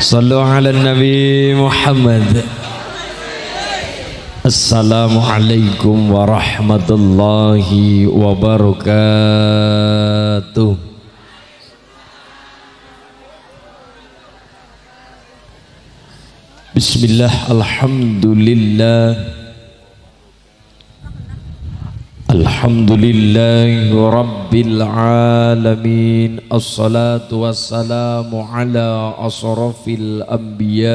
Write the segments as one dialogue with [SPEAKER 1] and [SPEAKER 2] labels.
[SPEAKER 1] صلوا على النبي محمد. السلام عليكم ورحمة الله وبركاته. بسم الله الحمد لله. الحمد لله رب العالمين الصلاة والسلام على أشرف الأنبياء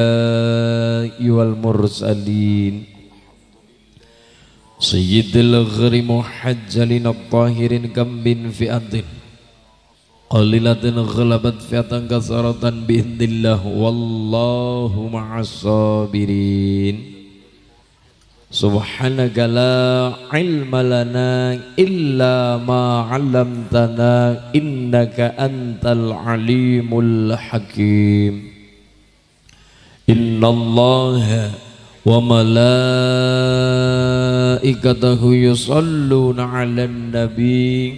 [SPEAKER 1] والمرسلين سيد الغر محجلين الطاهرين كم من فئة قليلة غلبت فئة كثرة بإذن الله والله مع الصابرين سبحانك لا علم لنا إلا ما علمتنا إنك أنت العليم الحكيم إن الله وملائكته يصلون على النبي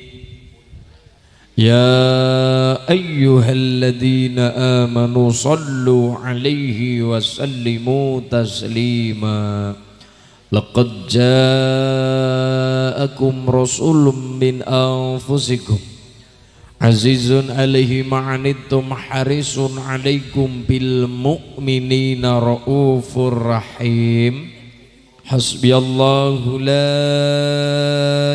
[SPEAKER 1] يا أيها الذين آمنوا صلوا عليه وسلموا تسليماً لقد جاءكم رسول من أنفسكم عزيز عليه ما عنتم حريص عليكم بالمؤمنين رؤوف رحيم. حسبي الله لا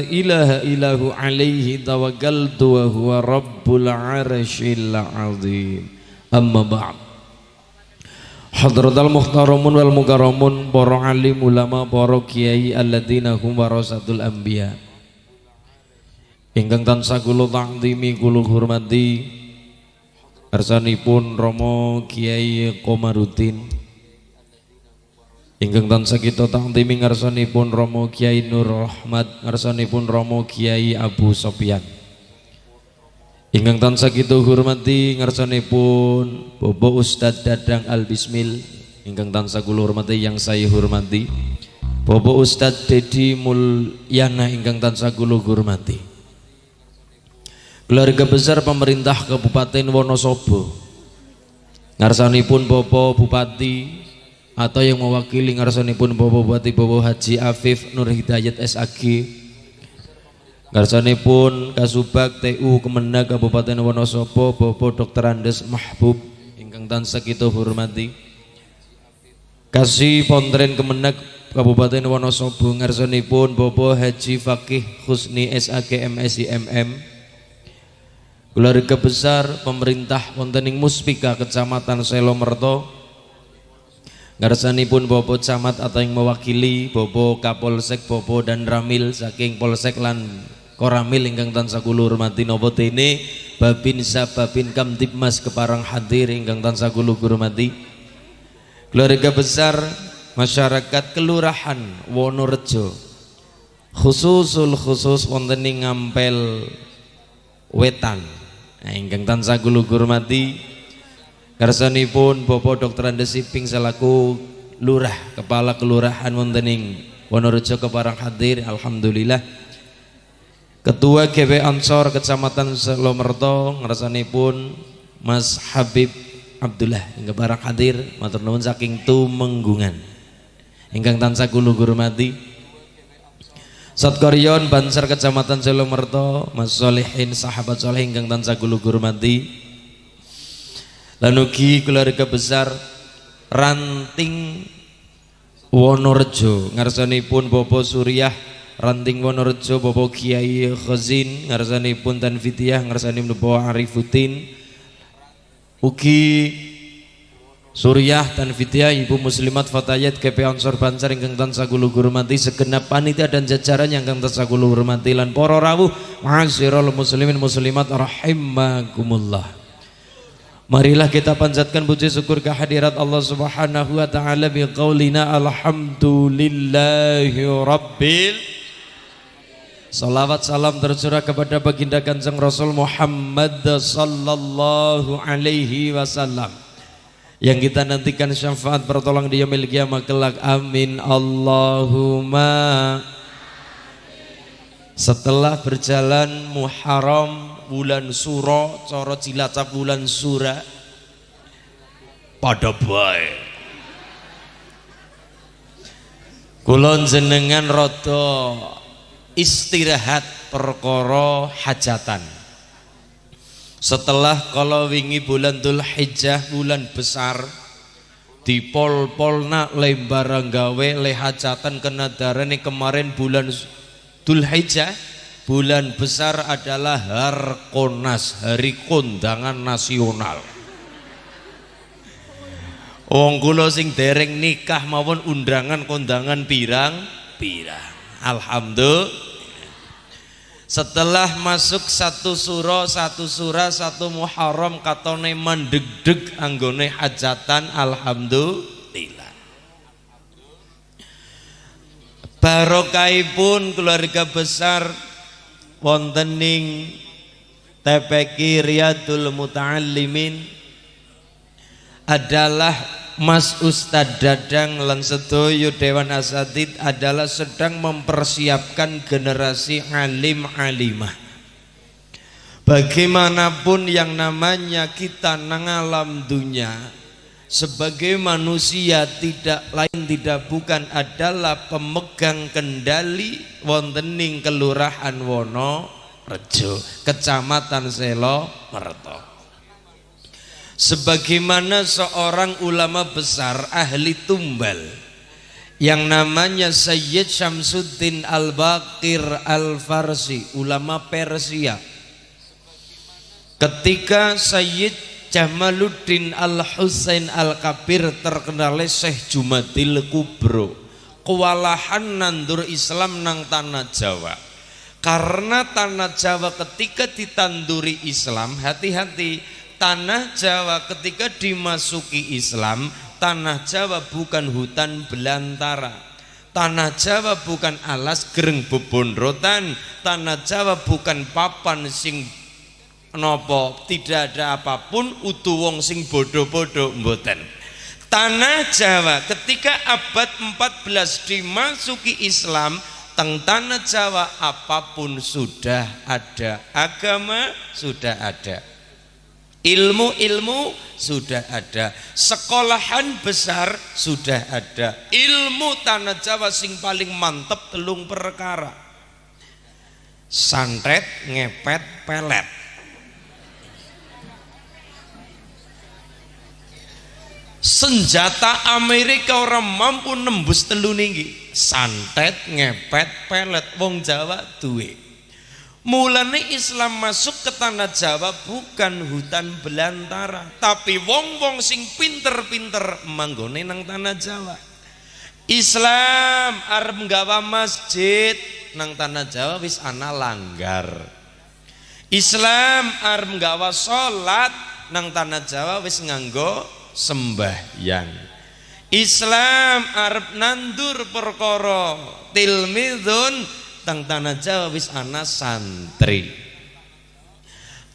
[SPEAKER 1] إله إلا هو عليه توكلت وهو رب العرش العظيم. أما بعد. Hadratal muhtaramun wal mukaramun para alim ulama para kiai alladzina hum warasatul anbiya. Ingkang tansah kula ta'zimi kula hormati kersanipun Romo Kiai Komarudin. Ingkang tansah kita ta'zimi ngarsanipun Romo Kiai Nur Rahmat ngarsanipun Romo Kiai Abu Sofyan Ingkang tansah kita hormati ngarsanipun Bobo Ustadz Dadang Al Bismil. Ingkang tansah kula hormati yang saya hormati. Bobo Ustadz Dedi Mulyana ingkang tansah kula hormati. Keluarga besar pemerintah Kabupaten Wonosobo. Ngarsanipun Bobo Bupati atau yang mewakili ngarsanipun Bobo Bupati Bobo Haji Afif Nur Hidayat SAG pun Kasubag TU Kemenag Kabupaten Wonosobo Bobo Dr. Andes Mahbub ingkang tansah kita hormati. Kasih Pontren Kemenag Kabupaten Wonosobo pun Bobo Haji Fakih Husni SAG MSI MM. Keluarga besar pemerintah wonten Muspika Kecamatan Selomerto pun Bobo Camat atau yang mewakili Bobo Kapolsek Bobo dan Ramil saking Polsek lan Koramil ingkang tansah kula hormati napa dene? Babin sababin kamtibmas keparang hadir ingkang tansah kula hormati. Keluarga besar masyarakat kelurahan Wonorejo. Khususul khusus wonten ngampel wetan. Nah, ingkang tansah kula hormati karsanipun Bapak Dr. Andes Siping selaku lurah kepala kelurahan wonten ing Wonorejo keparang hadir. Alhamdulillah Ketua GW Ansor Kecamatan Selomerto pun Mas Habib Abdullah. Hingga barang hadir matur nuwun saking tumenggungan. Ingkang tansah kula hormati Satkaryon Bansar Kecamatan Selomerto Mas Solehin sahabat soleh ingkang tansah kula hormati Lanugi keluarga besar Ranting Wonorejo pun Bobo Suriah Ranting Wonorejo Bapak Kiai Khazin pun tan fitiah ngarsanipun Bapak Arifuddin. Ugi Suryah tan fitiah Ibu Muslimat Fatayat KP Ansor Bancar ingkang tansah kula hormati segenap panitia dan jajaran yang ingkang tansah kula hormati lan para rawuh ma'asyiral muslimin muslimat rahimakumullah. Marilah kita panjatkan puji syukur kehadirat Allah Subhanahu wa taala bi qaulina alhamdulillahi rabbil Salawat salam tercurah kepada baginda kanjeng Rasul Muhammad sallallahu alaihi wasallam. Yang kita nantikan syafaat pertolongan di yaumil kiamah kelak. Amin. Allahumma. Setelah berjalan Muharram bulan suro coro cilacap bulan sura pada baik. Kulon jenengan roto istirahat perkoro hajatan. Setelah kalau wingi bulan Dhul Hijjah bulan besar di pol polna lembar gawe lehajatan kenadarane kemarin bulan Dhul Hijjah bulan besar adalah Harkonas hari kondangan nasional. Wong kula sing dereng nikah maupun undangan kondangan pirang pirang Alhamdulillah setelah masuk satu surah, satu surah, satu muharram katone mendegdeg anggone hajatan alhamdulillah. Barokaipun keluarga besar wontening TPQ Riyadul Muta'allimin adalah Mas Ustadz Dadang lan sedoyo Dewan Asatid adalah sedang mempersiapkan generasi alim alimah. Bagaimanapun yang namanya kita nang alam dunia sebagai manusia tidak lain tidak bukan adalah pemegang kendali wontening kelurahan Wono Rejo, Kecamatan Selo Merto sebagaimana seorang ulama besar ahli tumbal yang namanya Sayyid Syamsuddin Al-Baqir Al-Farsi ulama Persia. Ketika Sayyid Jamaluddin Al-Husain Al-Kabir terkenal Syekh Jumadil Kubro kewalahan nandur Islam nang tanah Jawa. Karena tanah Jawa ketika ditanduri Islam hati-hati tanah Jawa ketika dimasuki Islam tanah Jawa bukan hutan belantara. Tanah Jawa bukan alas gereng rotan. Tanah Jawa bukan papan sing nopo tidak ada apa pun utu wong sing bodoh-bodoh mboten. Tanah Jawa ketika abad 14 dimasuki Islam teng tanah Jawa apa pun sudah ada agama sudah ada Ilmu-ilmu sudah ada, sekolahan besar sudah ada. Ilmu tanah Jawa sing paling mantep telung perkara. Santet, ngepet, pelet. Senjata Amerika orang mampu nembus telu ninggi. Santet, ngepet, pelet. Wong Jawa duwe. Mulane Islam masuk ke tanah Jawa bukan hutan belantara, tapi wong-wong sing pinter-pinter manggone nang tanah Jawa. Islam arep nggawa masjid nang tanah Jawa wis ana langgar. Islam arep nggawa salat nang tanah Jawa wis nganggo sembahyang. Islam arep nandur perkara tilmidun tang tanah Jawa wis ana santri.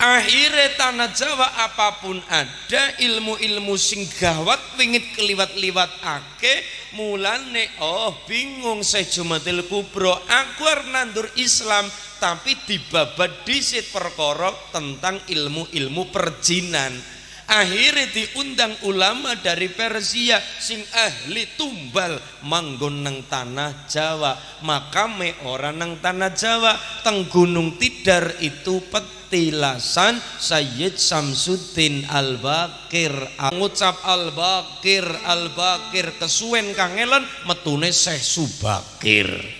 [SPEAKER 1] Akhirnya tanah Jawa apapun ada ilmu-ilmu sing gawat wingit keliwat-liwat ake mulane oh bingung saya Jumatil Kubro. Aku nandur Islam tapi dibabat disit perkorok tentang ilmu-ilmu perjinan akhirnya diundang ulama dari Persia sing ahli tumbal. Manggon nang tanah Jawa makame orang nang tanah Jawa. Teng gunung tidar itu petilasan Sayyid Samsuddin Al-Bakir ngucap Al-Bakir Al-Bakir kesuwen kangelan metune Syekh Subakir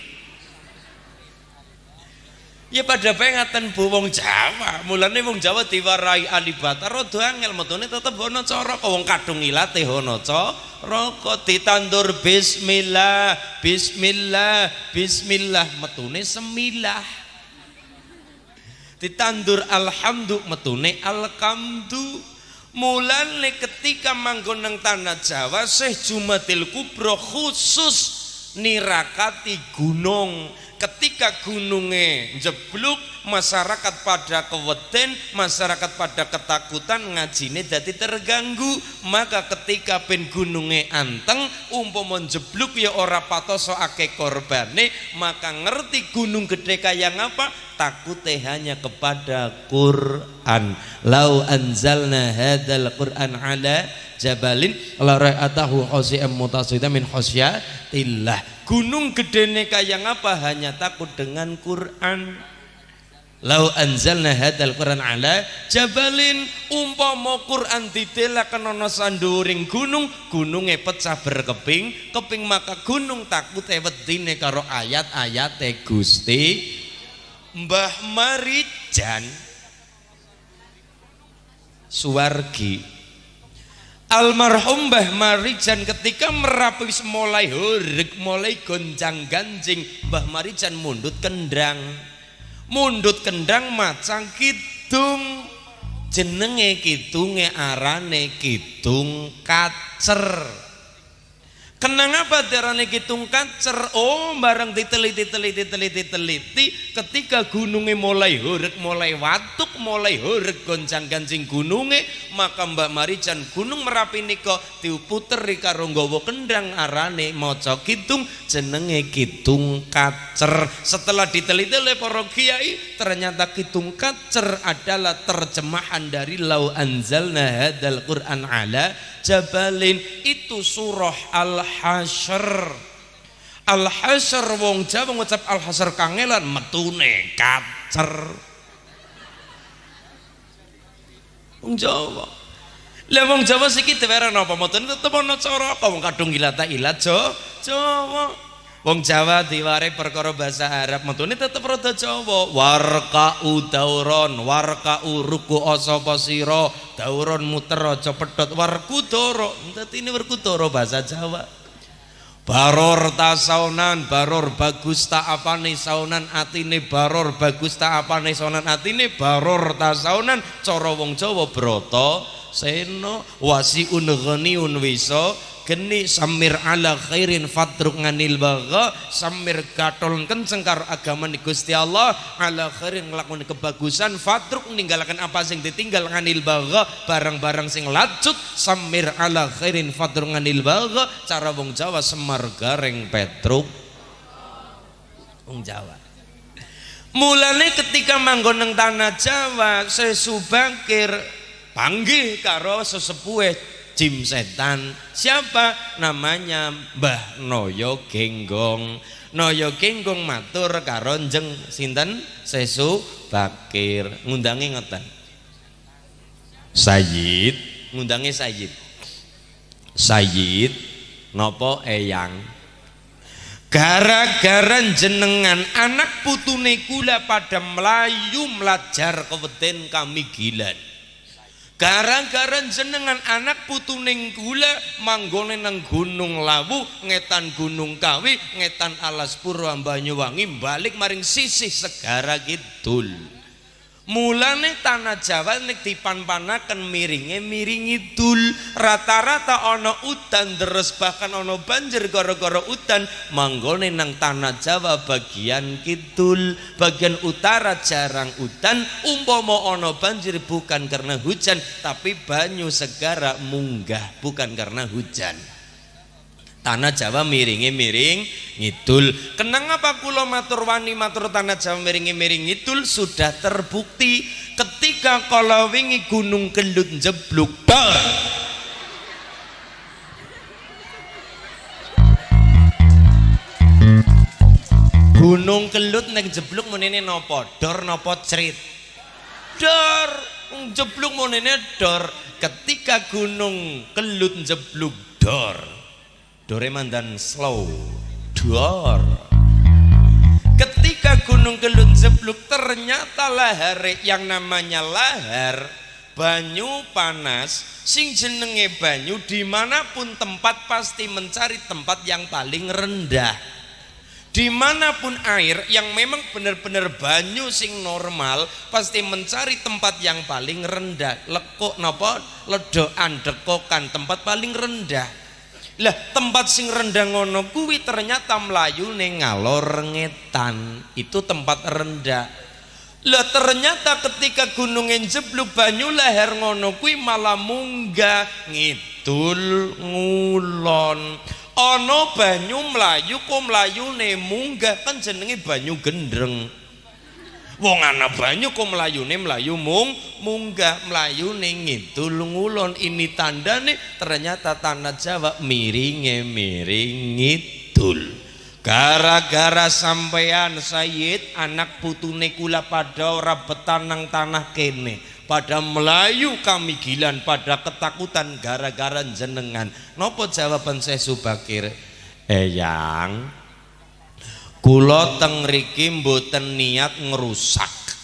[SPEAKER 1] Ya pada pengatan bu wong Jawa, mulane wong Jawa diwarai alibata rada angel metune tetep ana cara wong kadung ilate ana cara kok ditandur bismillah, bismillah, bismillah metune semilah. Ditandur alhamdu metune alkamdu. Mulane ketika manggon nang tanah Jawa Syekh Jumadil Kubro khusus nirakati gunung ketika gunungnya jebluk masyarakat pada keweden masyarakat pada ketakutan ngajine jadi terganggu. Maka ketika ben gunungnya anteng umpama jebluk ya ora patoso ake korbane maka ngerti gunung gede kayak apa? Takutnya hanya kepada Quran. Lau anzalna hadal Quran ala jabalin la ra'atahu khasi'an mutasida min khasyatillah gunung gedene kaya apa? Hanya takut dengan Quran. Lau anzalna hadal Quran ala jabalin umpama Quran ditelakan ana sanduring gunung gunungnya pecah berkeping keping maka gunung takut wedine karo ayat-ayat Gusti Mbah Marijan. Suwargi Almarhum Mbah Marijan ketika merapi mulai hurik, mulai gonjang ganjing, Mbah Marijan mundut kendang. Mundut kendang macang kidung. Jenenge kidunge arane kidung kacer. Kenang apa darane kitung kacer? Oh, barang diteliti teliti teliti teliti ketika gunungnya mulai hurek, mulai watuk, mulai hurek goncang gancing gunungnya, maka Mbak Marican gunung Merapi niko diuputer karo nggawa kendang arane maca kitung jenenge kitung kacer. Setelah diteliti oleh para kiai, ternyata kitung kacer adalah terjemahan dari lau anzalna hadal Quran ala jabalin itu surah al-hasyr al-hasyr wong Jawa ngucap al-hasyr kangelan metune kacer. Wong Jawa. Lah wong Jawa siki dewere napa mboten tetep ana cara apa? Wong kadung ilata ilat Jawa. Wong Jawa diware perkara bahasa Arab metune tetep rada Jawa. Warka'u dauron, warka'u ruku sapa sira, dauron muter aja pedhot. Warku doro. Dadi ini warku doro bahasa Jawa. Baror ta saunan, baror bagus ta apane saunan atine baror bagus ta apane saunan atine baror ta saunan. Cara wong Jawa brata seno wasiun ghaniun wisa geni samir ala khairin fatruk nganil baga samir gatol kenceng karo agama ni Gusti Allah ala khairin nglakoni kebagusan fatruk ninggalkan apa sing ditinggal nganil baga barang-barang sing lacut samir ala khairin fatruk nganil baga cara wong Jawa semar gareng petruk. Wong Jawa. Mulane ketika manggon nang tanah Jawa sesubangkir panggih karo sesepuhe jim setan. Siapa? Namanya Mbah Noyo Genggong. Noyo Genggong matur karo jeng sinten? Sesu Bakir. Ngundangi ngoten. Sayyid. Ngundangi Sayyid. Sayyid. Nopo eyang? Gara-gara jenengan anak putune kula pada melayu melajar keweden kami gilan Gara-gara jenengan anak putuning gula manggone nang Gunung Lawu, ngetan Gunung Kawi, ngetan Alas Purwa Banyuwangi balik maring sisih segara kidul mulane tanah Jawa nek dipan-panaken miringe miringi dul. Rata-rata ana udan terus bahkan ana banjir gara-gara udan. Manggone nang tanah Jawa bagian kidul. Bagian utara jarang udan. Umpama ana banjir bukan karena hujan tapi banyu segara munggah bukan karena hujan Tanah Jawa miringi miring ngidul. Kenang apa kula matur wani matur tanah Jawa miringi miring ngidul? Sudah terbukti ketika kalau wingi Gunung Kelut jebluk dor. Gunung Kelut neng jebluk menene nopo dor nopo cerit? Dor! Jebluk menene dor? Ketika Gunung Kelut jebluk dor Doreman dan Slow Dor ketika Gunung Kelut jebluk ternyata lahar yang namanya lahar banyu panas sing jenenge banyu di mana pun tempat pasti mencari tempat yang paling rendah. Di mana pun air yang memang benar-benar banyu sing normal pasti mencari tempat yang paling rendah. Lekuk nopo ledokan dekokan tempat paling rendah lah tempat sing rendah ngono kuwi ternyata melayu ning ngalor ngetan. Itu tempat rendah lah ternyata ketika gunung jebluk banyu leher ngono kuwi malah munggah ngidul ngulon. Ana banyu melayu kok mlayune munggah? Kan jenenge banyu gendreng wong ana banyu kok mlayune mlayu mung munggah mlayune ngidul ngulon ini tandane ternyata tanah Jawa miringe miring ngidul gara-gara sampean Sayyid anak putune kula pada ora betanang tanah kene. Pada Melayu kami gilan pada ketakutan gara-gara jenengan nopo jawaban saya Subakir? Eyang Kulo teng riki mboten niat ngerusak.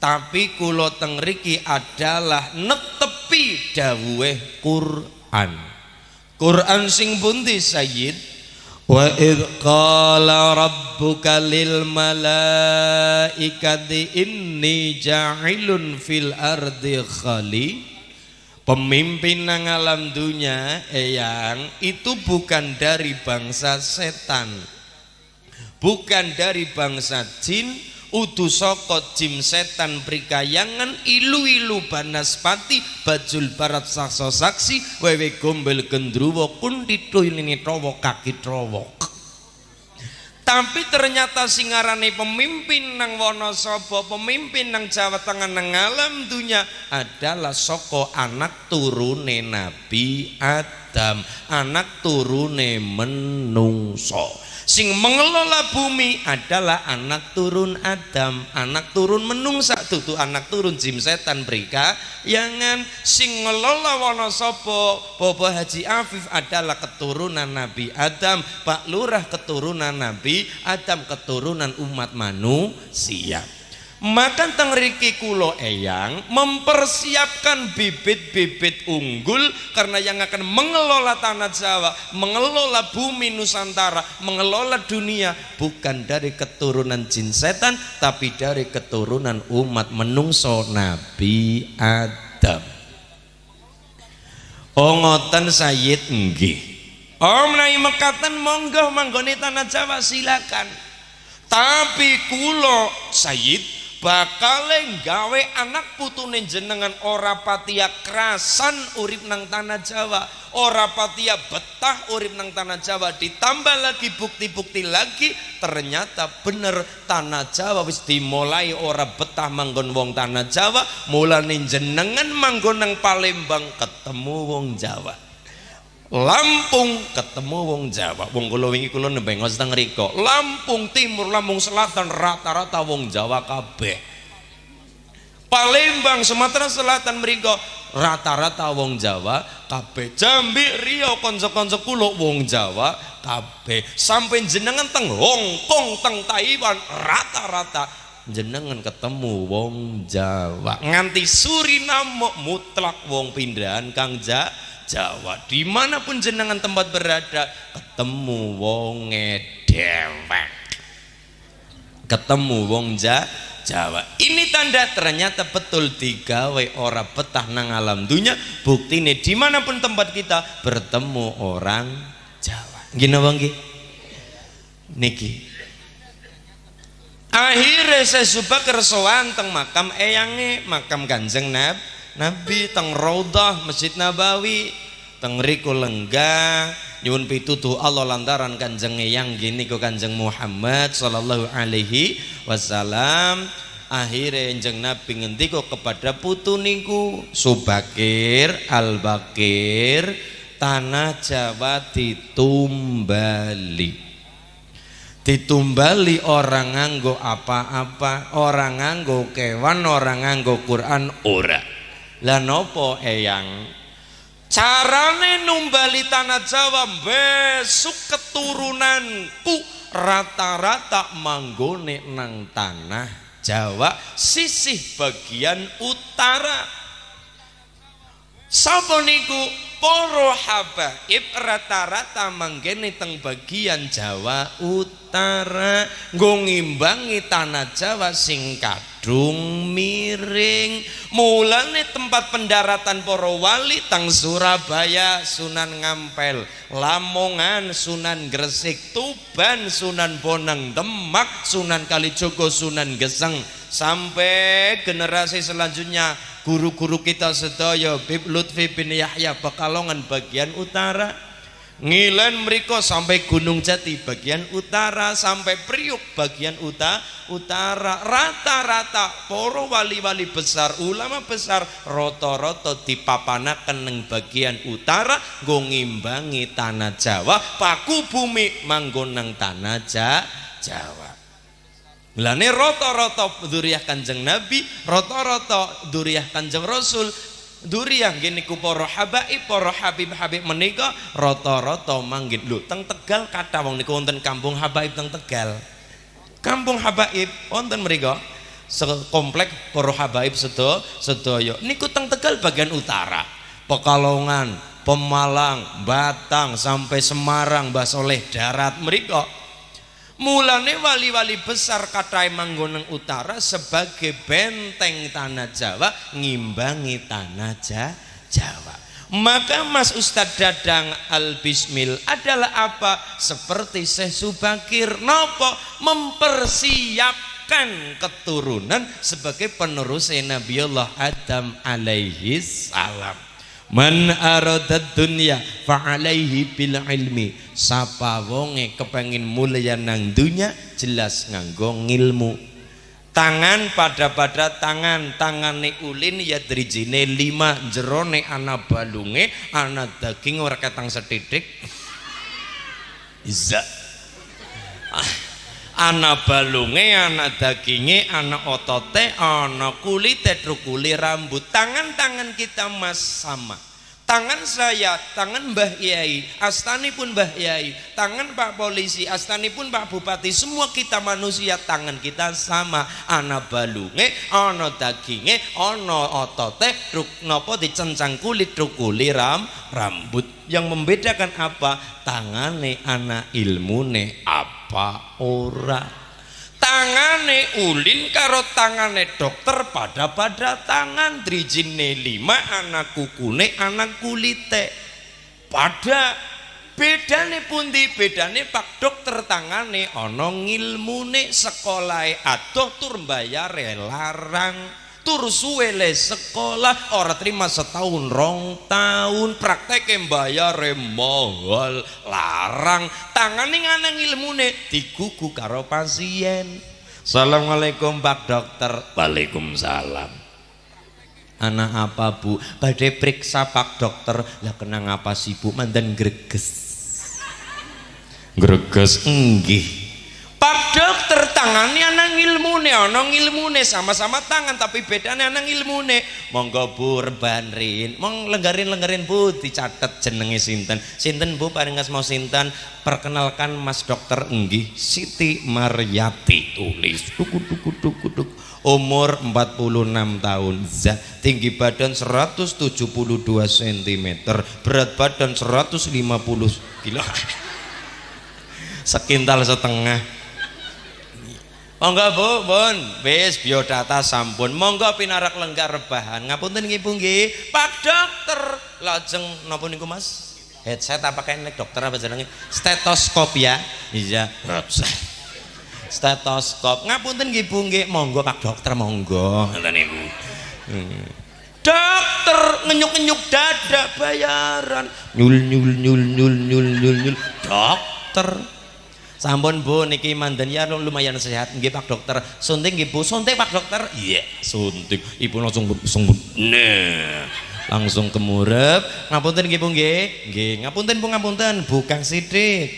[SPEAKER 1] Tapi kulo teng adalah netepi dawuhe Quran. Quran sing pundi Sayyid? Wa id qala rabbuka lil malaikati inni ja'ilun fil ardi khali Pemimpin nang alam dunia eyang itu bukan dari bangsa setan bukan dari bangsa jin udu soko jim setan prikayangan ilu-ilu banaspati bajul barat sakso saksi wewe gombel gendruwo kundito ini trowo kaki trowo tapi ternyata singarane pemimpin nang Wonosobo pemimpin nang Jawa Tengah nang alam dunia adalah soko anak turune Nabi Adam anak turune menungso sing mengelola bumi adalah anak turun Adam. Anak turun menungsa tutu anak turun jim setan mereka yangan sing ngelola Wonosobo Bobo Haji Afif adalah keturunan Nabi Adam. Pak Lurah keturunan Nabi Adam keturunan umat manusia maka tengriki kulo eyang mempersiapkan bibit-bibit unggul karena yang akan mengelola tanah Jawa, mengelola bumi Nusantara, mengelola dunia bukan dari keturunan jin setan tapi dari keturunan umat menungso Nabi Adam. Oh ngoten Sayyid nggih. Oh menawi mekatan monggo manggone tanah Jawa silakan. Tapi kulo Sayyid bakal gawe anak putune jenengan ora patia kerasan urip nang tanah Jawa ora patia betah urip nang tanah Jawa ditambah lagi bukti-bukti lagi ternyata bener tanah Jawa wis dimulai ora betah manggon wong tanah Jawa mulane jenengan manggon nang Palembang ketemu wong Jawa Lampung ketemu wong Jawa. Wong kula wingi kula nembe teng riko. Lampung Timur, Lampung Selatan rata-rata wong Jawa kabeh. Palembang, Sumatera Selatan mriko rata-rata wong Jawa kabeh. Jambi, Riau kanca-kanca kula wong Jawa kabeh. Sampai jenengan teng Hong Kong, teng Taiwan rata-rata jenengan ketemu wong Jawa. Nganti Suriname mutlak wong pindahan Kang Jawa Jawa. Di mana pun jenengan tempat berada ketemu wonge dewek ketemu wong ja, Jawa. Ini tanda ternyata betul digawe ora petah nang alam dunia bukti ini di mana pun tempat kita bertemu orang Jawa. Gini bang niki. Akhirnya saya suka kersoan teng makam eyange makam kanjeng nab Nabi teng Raudah Masjid Nabawi teng riku lenggah nyuwun pitutuh Allah lantaran kanjeng yang gini ke kanjeng Muhammad sallallahu alaihi wasallam. Akhirnya jeng Nabi ngendiko kepada putu niku Subakir Al Bakir tanah Jawa ditumbali. Ditumbali orang nganggo apa-apa orang nganggo kewan orang nganggo Quran ora lah nopo eyang? Carane numbali tanah Jawa besok keturunanku rata-rata manggone nang tanah Jawa sisih bagian utara. Sapa niku Poro habaib rata-rata manggene teng bagian Jawa Utara nggo ngimbangi tanah Jawa sing kadung miring. Mulane tempat pendaratan poro wali tang Surabaya Sunan Ngampel Lamongan Sunan Gresik Tuban Sunan Bonang Demak Sunan Kalijogo Sunan Geseng. Sampai generasi selanjutnya guru-guru kita sedaya Bib Lutfi bin Yahya Pekalongan bagian utara. Ngilen mereka sampai Gunung Jati bagian utara sampai Priuk bagian uta, utara. Rata-rata poro wali-wali besar ulama besar roto-roto dipapanaken neng bagian utara ngimbangi tanah Jawa. Paku bumi manggonang tanah Jawa Lane roto-roto duriah kanjeng Nabi, roto-roto duriah kanjeng Rasul, duriah gini ku para habaib, para habib-habib menika roto-roto manggil lu teng Tegal kata wong niku wonten kampung habaib teng Tegal. Kampung habaib wonten mriku sekomplek para habaib sedo sedaya niku teng Tegal bagian utara. Pekalongan, Pemalang, Batang sampai Semarang, Basoleh darat mereka Mulane wali-wali besar katai manggoneng utara sebagai benteng tanah Jawa ngimbangi tanah Jawa. Maka Mas Ustadz Dadang Al Bismil adalah apa? Seperti Syekh Subakir Nopo mempersiapkan keturunan sebagai penerus Nabiullah Adam alaihi salam. Man aradad dunya fa alaihi bil ilmi. Sapa wonge kepengin mulya nang dunya jelas nganggo ngilmu. Tangan pada pada tangan tangane ulin ya drijine lima jerone ana balunge ana daging ora ketang setitik. Iza. Ah ana balunge ana daginge ana otote ana kulite trukuli rambut tangan-tangan kita mas sama tangan saya, tangan Mbah Yai, astani pun Mbah Yai, tangan Pak Polisi, astani pun Pak Bupati, semua kita manusia, tangan kita sama. Ana balunge, ana daginge, ana otote, truk nopo dicencang kulit, truk kulit ram, rambut. Yang membedakan apa? Tangane ana ilmune apa ora. Tangane ulin karo tangane dokter pada pada tangan drijine lima anak kukune anak kulite. Pada bedane pundi? Bedane pak dokter tangane ana ngilmune sekolah adoh tur bayare larang tur suwe le sekolah ora terima setahun rong tahun. Praktek bayar mahal larang. Tangane nganang ilmune digugu karo pasien. Assalamualaikum Pak Dokter. Waalaikumsalam. Anak apa bu? Badai periksa Pak Dokter. Lah kenang apa sih bu? Mandan greges. Greges enggih Pak dokter tangannya anang ilmune ana ilmune sama-sama tangan tapi bedanya anang ilmune. Monggo bu rebanrin mong lenggarin-lenggarin bu dicatat jenenge sinten. Sinten bu paling mau sinten? Perkenalkan mas dokter enggih Siti Maryati tulis. Tuku tuku tuku tuku umur 46 tahun. Zah, tinggi badan 172 cm berat badan 150 kilo sekintal setengah Monggo Bu, Bun, wis biodata sampun. Monggo pinarak lenggar rebahan. Ngapunten nggih Bu. Pak Dokter, lajeng napa niku Mas? Headset apa kayak dokter apa jenenge? Stetoskop ya. Iya. Stetoskop. Ngapunten nggih Bu. Monggo Pak Dokter, monggo. Ngoten niku. Hmm. Dokter ngenyuk-ngenyuk dada bayaran. Nyul nyul nyul nyul nyul nyul nyul. Dokter Sampun Bu niki mandan ya lumayan sehat nggih Pak Dokter. Suntik nggih Bu, suntik Pak Dokter. Iya, yeah, suntik. Ibu langsung langsung nah. Langsung kemurep. Ngapunten nggih Bu nggih. Nggih, ngapunten Bu ngapunten, bukan sidik.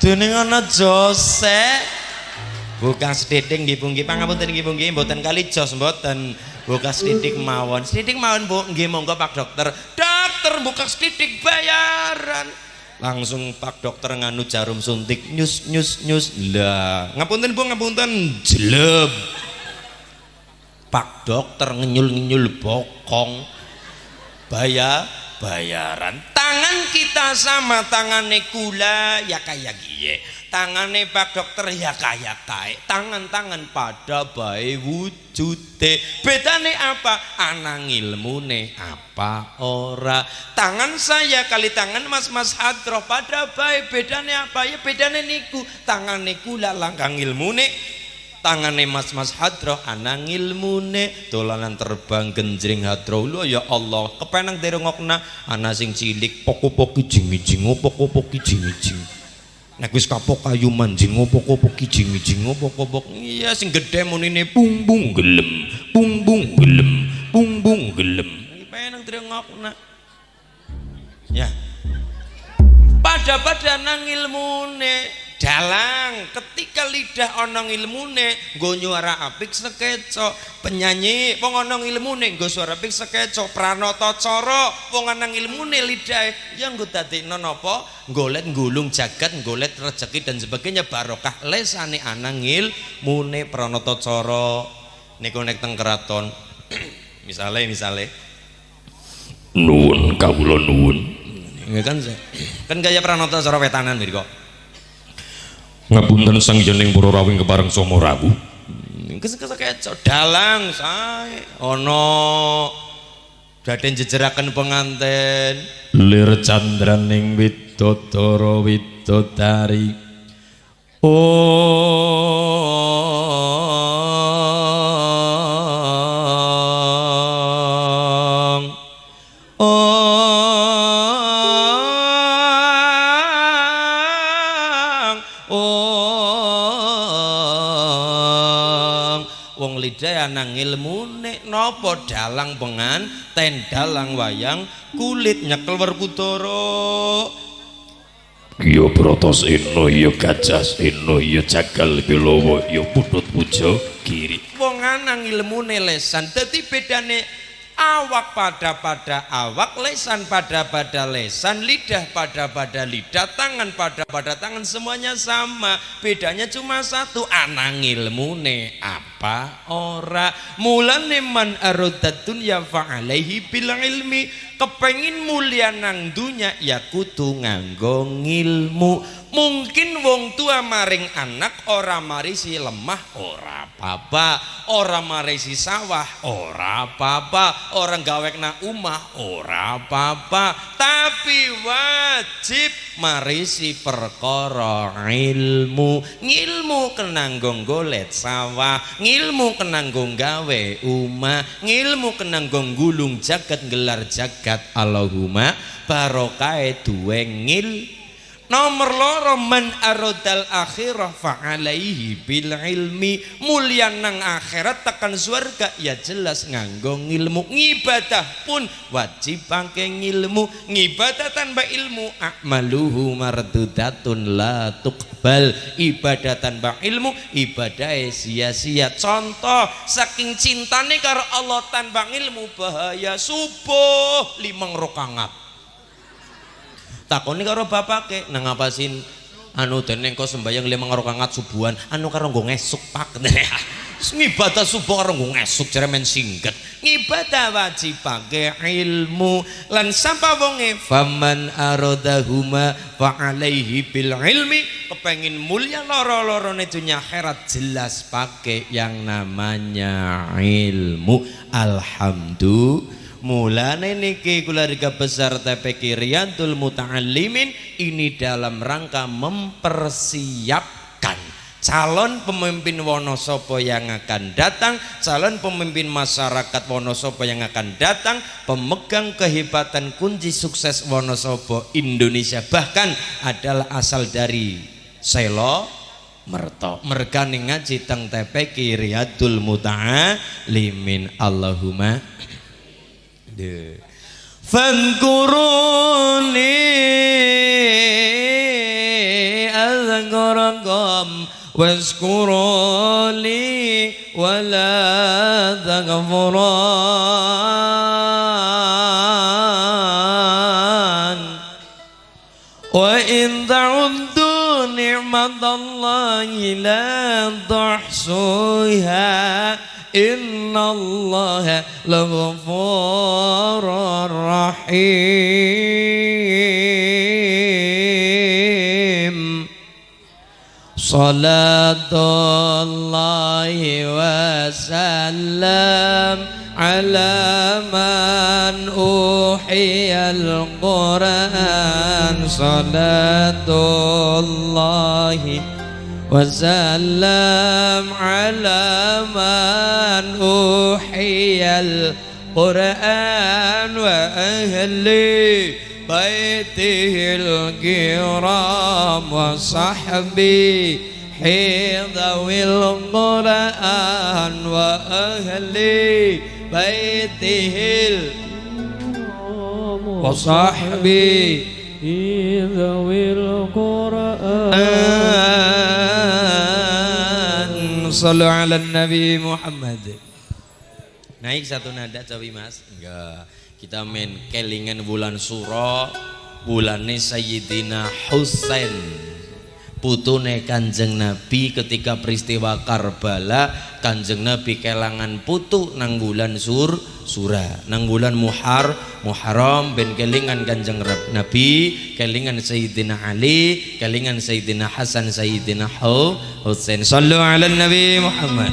[SPEAKER 1] Dening ana Jose. Bukan sedidik nggih Bu nggih, pangapunten nggih Bu nggih, mboten kali jos mboten. Buka sedidik mawon. Sedidik mawon Bu, nggih monggo Pak Dokter. Dokter buka sedidik bayaran langsung pak dokter nganu jarum suntik. Nyus nyus nyus. Lah ngapunten bu ngapunten. Jeleb pak dokter ngenyul ngenyul bokong. Bayar bayaran tangan kita sama tangane kula ya kayak gie tangane pak dokter ya kayak kae tangan-tangan pada bae wujude. Bedane apa? Anang ilmune apa ora? Tangan saya kali tangan mas-mas hadroh pada bae bedane apa? Ya bedane niku tangane kula langkang ilmune. Tangane mas-mas hadroh anang ilmune. Dolanan terbang genjring hadroh. Lu ya Allah kepenang derengokna ana sing cilik poko-poki jingi-jing poko-poki jingi-jing nek wis kapok kayu manjing opo-opo kijing-ijing opo-opo iya sing gedhe munine pungpung gelem pungpung gelem pungpung gelem. Penang drengok nak. Ya. Pada pada nang ilmune. Dalang ketika lidah onong ilmune nggo nyuara apik sekeco penyanyi wong onong ilmune nggo suara apik sekeco pranata cara wong onong ilmune lidah yang nggo dadekno napa? Golet gulung jagat golet rezeki dan sebagainya. Barokah lesane anang ilmune pranata cara. Niku nek teng keraton. Misale misale. Nuwun kawula nuwun. Kan kan gaya pranata cara wetanan kok
[SPEAKER 2] ngapunten sang jening para rawing kepareng somo rawu
[SPEAKER 1] kekekeco dalang sae. Ana daden jejeraken penganten
[SPEAKER 2] lir candraning widodara widodari. Oh
[SPEAKER 1] ilmune napa dalang pengan ten dalang wayang kulit nyekel werkudara.
[SPEAKER 2] Ya protos eno ya gajah eno ya jagal bilowo ya putut pujo kiri.
[SPEAKER 1] Wong anang ilmune lesan dadi bedane awak pada pada awak lesan pada pada lesan lidah pada pada lidah tangan pada pada tangan semuanya sama. Bedanya cuma satu anang ilmune apa ora. Mulane man arodat dunya fa'alaihi bil ilmi. Kepengin mulia nang dunya ya kudu nganggo ngilmu. Mungkin wong tua maring anak ora marisi lemah ora apa ora marisi sawah ora apa orang gawekna umah ora apa tapi wajib marisi perkara ilmu. Ngilmu kenanggong golet sawah. Ngilmu kenanggong gawe umah ngilmu kenanggong gulung jagat gelar jagat Allahumma barokai duwe ngil Nomor loro man arodal akhirah fa'alaihi bil ilmi. Mulia nang akhirat tekan surga ya jelas nganggo ilmu ngibadah pun wajib pakai ilmu ngibadah tanpa ilmu akmaluhu mardudatun la tuqbal. Ibadah tanpa ilmu ibadah sia-sia. Contoh saking cintane karo Allah tanpa ilmu bahaya subuh limang rokangat takoni karo bapake nang ngapasin? Anu dene engko sembayang limang rakaat subuhan. Anu karo nggo ngesuk pak. Ngibadah subuh karo nggo ngesuk jare men singget. Ngibadah wajib pake ilmu. Lan sapa wonge? Faman aradahuma fa alaihi bil ilmi. Kepengin mulia loro-lorone dunya akhirat jelas pakai yang namanya ilmu. Alhamdulillah Mulane niki besar TPK Riyadul Muta'allimin ini dalam rangka mempersiapkan calon pemimpin Wonosobo yang akan datang, calon pemimpin masyarakat Wonosobo yang akan datang, pemegang kehebatan kunci sukses Wonosobo Indonesia. Bahkan adalah asal dari Selo Merto. Mergane ngaji teng TPK Riyadul Muta'allimin. Allahumma فاذكروني أذكركم واذكروا لي ولا تغفران. وإن تعدوا نعمة الله لا تحصوها الله لغفور رحيم. صلاة الله وسلم على من أوحي القرآن. صلاة الله وسلم على من القرآن وأهل بيته الكرام وصحبي حيض القرآن وأهل بيته وصحبي
[SPEAKER 3] ذوي القرآن
[SPEAKER 1] صلوا على النبي محمد. Naik satu nada cawi mas? Enggak. Kita main kelingan bulan suro Bulannya Sayyidina Husain. Putune kanjeng Nabi ketika peristiwa Karbala kanjeng Nabi kelangan putu nang bulan sur sura. Nang bulan muhar muharam ben kelingan kanjeng Nabi kelingan Sayyidina Ali kelingan Sayyidina Hasan Sayyidina Husain. Sallu ala Nabi Muhammad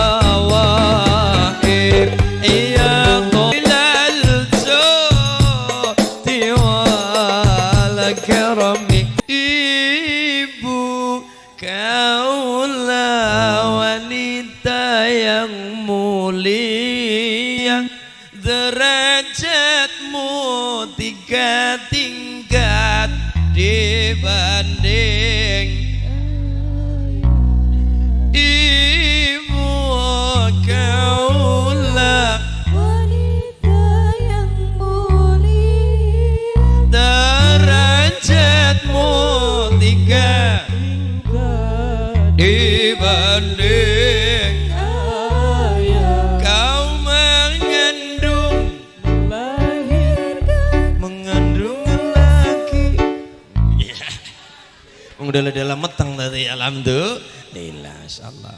[SPEAKER 1] udah dalam meteng tadi. Alhamdulillah. Insyaallah.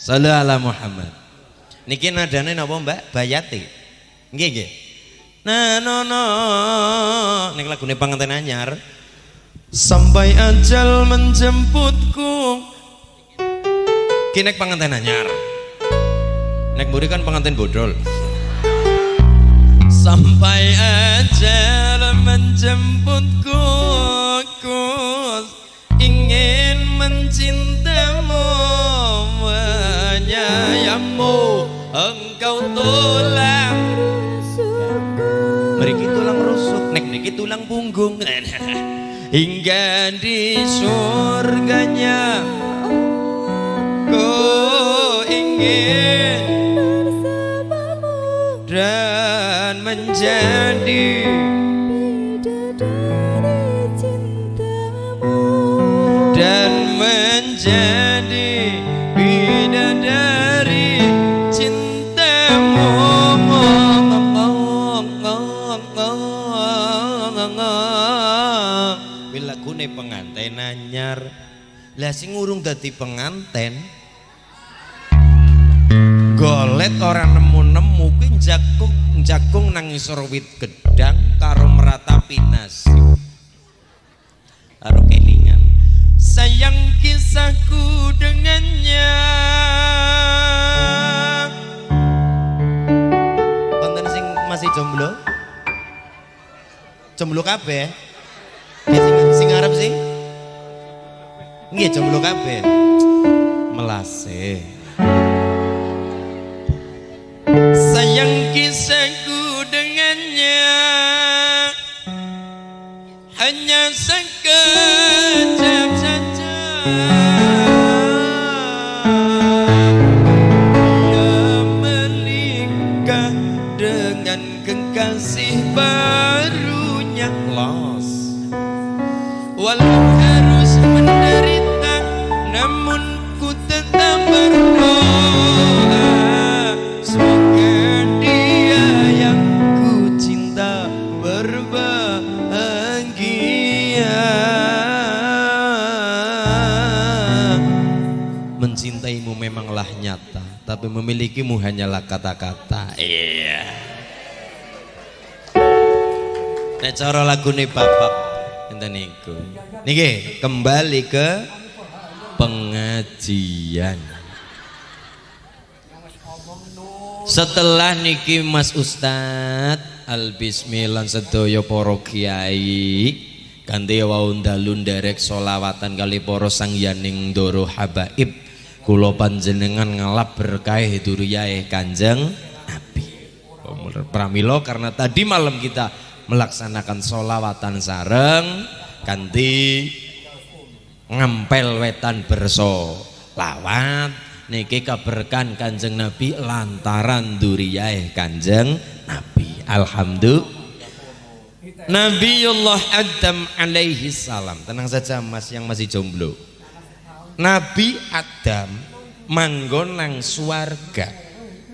[SPEAKER 1] Sallu ala Muhammad. Niki nadane napa Mbak? Bayati. Nggih nggih. Nah no no. Ning lagune panganten anyar. Sampai ajal menjemputku. Kinek pengantin anyar. Nek buri kan pengantin bodol. Sampai ajar menjemputku mencintamu menyayangmu. Engkau tulang Mereka tulang rusuk nek niki tulang punggung. Hingga di surganya Ku ingin bersamamu. dan menjadi menjadi bidadari. Cintamu bila kune pengantin anyar. Lah sing urung dadi penganten golet orang nemu-nemu. Kuwi jakung jakung nang isor wit gedang karo meratapi nasi karo kelingan sayang kisahku dengannya. Konten sing masih jomblo? Jomblo kabeh. Sing sing arep sing nggih jomblo kabeh. Melase. Sayang kisahku dengannya. Hanya sekejap saja memanglah nyata tapi memilikimu hanyalah kata-kata. Iya. Nek cara lagune bapak enten niku. Niki kembali ke pengajian. Setelah niki Mas Ustad Al Bismillah sedaya para kiai kanthi wau dalu nderek solawatan kali para sangyaning ndoro habaib kula panjenengan ngalap berkah duriyae Kanjeng Nabi. Pramila karena tadi malam kita melaksanakan solawatan sareng kanthi ngempel wetan berso lawat. Niki kaberkan kanjeng Nabi lantaran duriyae kanjeng Nabi. Alhamdulillah. Nabiullah Adam alaihi salam. Tenang saja mas yang masih jomblo Nabi Adam manggon nang suarga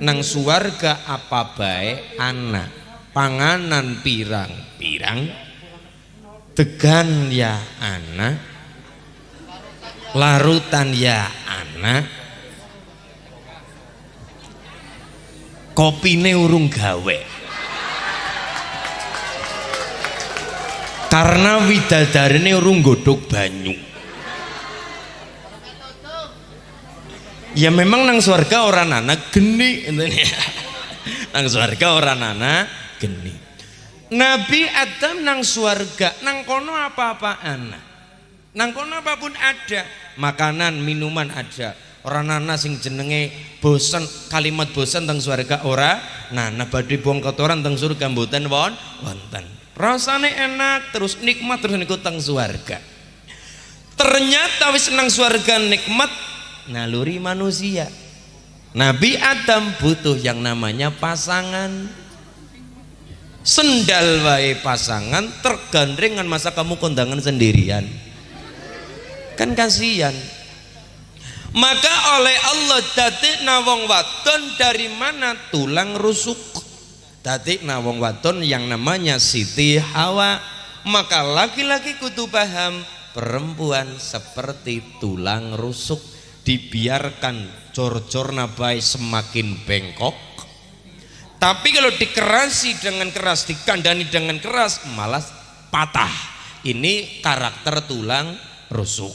[SPEAKER 1] nang suarga apa baik anak. Panganan pirang? Pirang? Degan ya anak. Larutan ya anak. Kopine urung gawe. Karena widadarine urung godhog banyu ya memang nang swarga orang nana geni ya. nang swarga orang nana geni. Nabi Adam nang swarga nang kono apa-apa anak nang kono apa pun ada makanan minuman ada. Orang nana sing jenenge bosan kalimat bosan teng surga ora nana. Badhe buang kotoran teng surga mboten won wonten. Rasane enak terus nikmat terus niku teng surga ternyata wis nang surga nikmat naluri manusia. Nabi Adam butuh yang namanya pasangan. Sendal wae pasangan tergandeng dengan masa kamu kondangan sendirian. Kan kasihan. Maka oleh Allah datik nawong waton dari mana tulang rusuk? Datik nawong waton yang namanya Siti Hawa. Maka laki-laki kudu paham perempuan seperti tulang rusuk dibiarkan cor-cor nabai semakin bengkok. Tapi kalau dikerasi dengan keras dikandani dengan keras malah patah. Ini karakter tulang rusuk.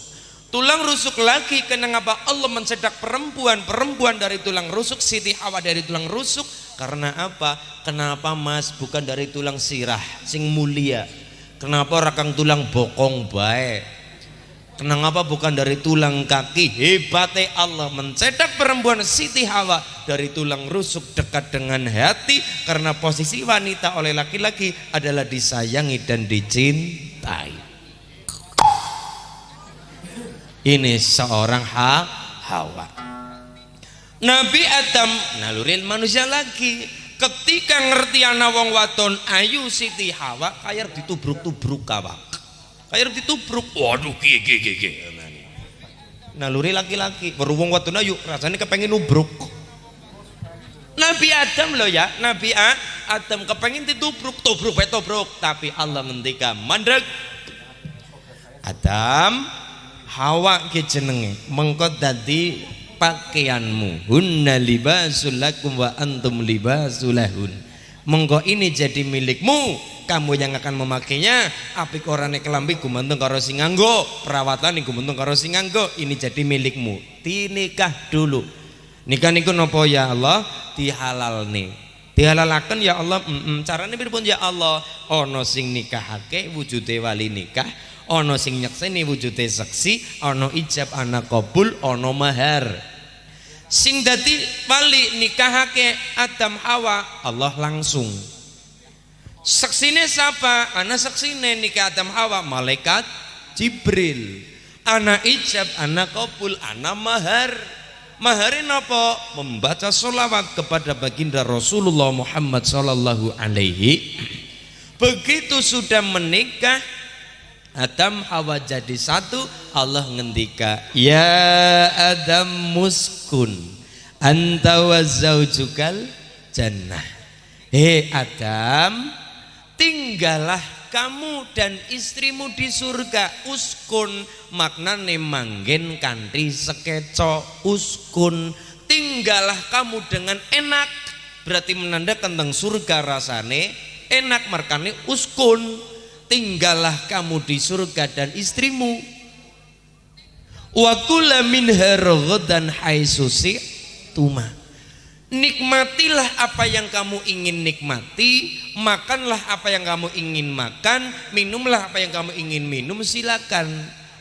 [SPEAKER 1] Tulang rusuk lagi kenapa Allah mencedak perempuan perempuan dari tulang rusuk Siti Hawa dari tulang rusuk. Karena apa? Kenapa mas bukan dari tulang sirah sing mulia? Kenapa rakang tulang bokong baik kenapa bukan dari tulang kaki. Hebatnya Allah mencedak perempuan Siti Hawa dari tulang rusuk dekat dengan hati karena posisi wanita oleh laki-laki adalah disayangi dan dicintai. Ini seorang ha Hawa. Nabi Adam nalurin manusia lagi. Ketika ngerti anak wong waton ayu Siti Hawa kayak ditubruk-tubruk kawak kayak ditubruk. Waduh kie kie kie kie naluri laki-laki. Berhubung waton ayu rasanya kepengen nubruk. Nabi Adam loh ya. Nabi A, Adam kepengen ditubruk. Tubruk tubruk. Tapi Allah ngendika mandek Adam Hawa ke jenenge mengko dadi pakaianmu. Hunna libasul lakum wa antum libasul lahun. Mengko ini jadi milikmu kamu yang akan memakainya apik orane kelambi gumantung karo sing nganggo perawatan gumantung karo sing nganggo ini jadi milikmu. Tinikah dulu. Nikah niku nopo? Ya Allah dihalal nih dihalalaken ya Allah mm -mm. carane pripun ya Allah ana sing nikahake wujude wali nikah ana sing nyekseni wujude seksi ana ijab ana kabul ana mahar. Sing dadi wali nikahake Adam Hawa Allah langsung seksine siapa? Ana seksine nikah Adam Hawa. Malaikat Jibril. Ana ijab ana kabul ana mahar. Maharin apa? Membaca solawat kepada baginda Rasulullah Muhammad sallallahu alaihi. Begitu sudah menikah Adam Hawa jadi satu Allah ngendika ya Adam muskun. Anta wa zaujukal jannah. Hei Adam tinggallah kamu dan istrimu di surga. Uskun maknane manggen kanthi sekeco. Uskun tinggallah kamu dengan enak. Berarti menandakan tentang surga rasane enak markane uskun. Tinggallah kamu di surga dan istrimu. Wa kula minha dan haisusi tuma nikmatilah apa yang kamu ingin nikmati makanlah apa yang kamu ingin makan minumlah apa yang kamu ingin minum silakan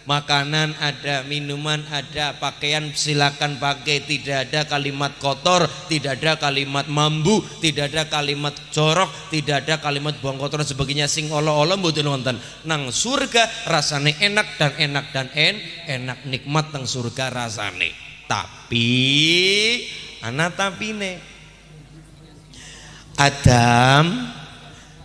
[SPEAKER 1] makanan ada, minuman ada, pakaian silakan pakai, tidak ada kalimat kotor, tidak ada kalimat mambu, tidak ada kalimat jorok, tidak ada kalimat buang kotor dan sebagainya sing olo-olo mboten wonten. Nang surga rasane enak dan enak dan en, enak nikmat nang surga rasane. Tapi anak tapine Adam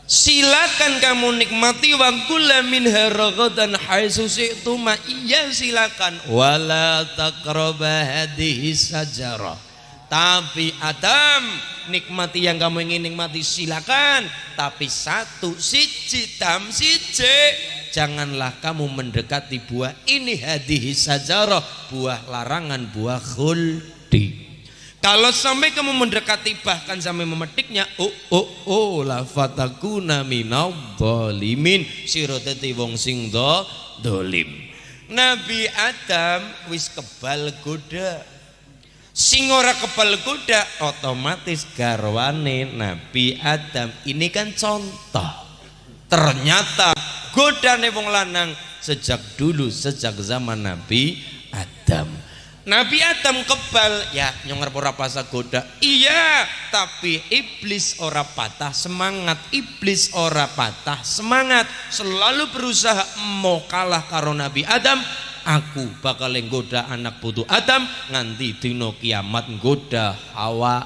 [SPEAKER 1] Silakan kamu nikmati wa kulla minha ragadan haitsu syi'tuma. Iya silakan. Wala taqraba hadhihi sajarah. Tapi Adam nikmati yang kamu ingin nikmati silakan. Tapi satu siji tam siji janganlah kamu mendekati buah ini hadhihi sajarah buah larangan buah khuldi. Kalau sampai kamu mendekati bahkan sampai memetiknya, oh oh oh la fatakuna minau dolimin siroteti wong sing do dolim. Nabi Adam wis kebal goda. Sing ora kebal goda otomatis garwane Nabi Adam. Ini kan contoh. Ternyata godane wong lanang sejak dulu sejak zaman Nabi Adam. Nabi Adam kebal. Ya nyonger ora pasa goda iya tapi iblis ora patah semangat. Iblis ora patah semangat. Selalu berusaha mau kalah karo Nabi Adam. Aku bakal nggoda anak putu Adam. Nganti dino kiamat nggoda Hawa.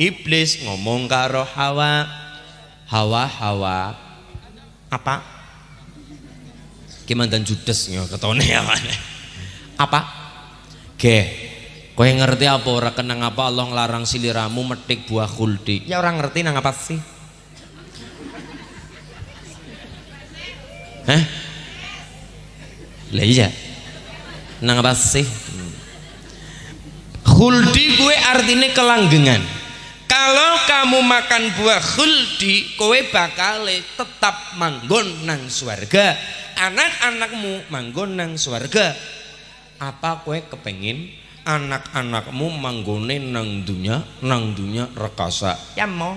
[SPEAKER 1] Iblis ngomong karo Hawa. Hawa Hawa. Apa? Gimana dan judes ketone apa Ge, kowe ngerti apa ora kenang apa Allah ngelarang siliramu metik buah khuldi? Ya orang ngerti nang apa sih? Hah? Lah iya. Nang apa sih? Khuldi gue artinya kelanggengan. Kalau kamu makan buah khuldi, kowe bakal tetap manggon nang swarga. Anak-anakmu manggon nang swarga apa kue kepengin anak-anakmu manggone nang dunya nang dunya rekasa? Ya mau.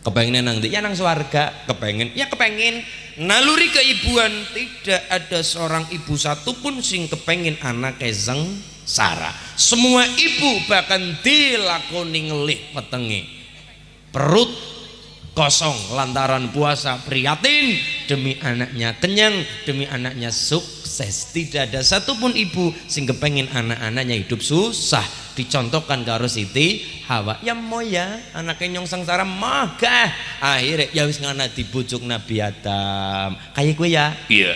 [SPEAKER 1] Kepengen nang ya nang swarga. Kepengen ya kepengen naluri keibuan tidak ada seorang ibu satupun sing kepengen anak kezeng sara semua ibu bahkan dilakoni ngelih petenge. Perut kosong lantaran puasa prihatin. Demi anaknya kenyang demi anaknya suk sukses tidak ada satupun ibu sing kepengin anak-anaknya hidup susah. Dicontohkan karo Siti Hawa. Ya mau ya anaknya nyong sengsara magah akhirnya ya wis ngana dibujuk Nabi Adam. Kayak gue ya?
[SPEAKER 2] Iya.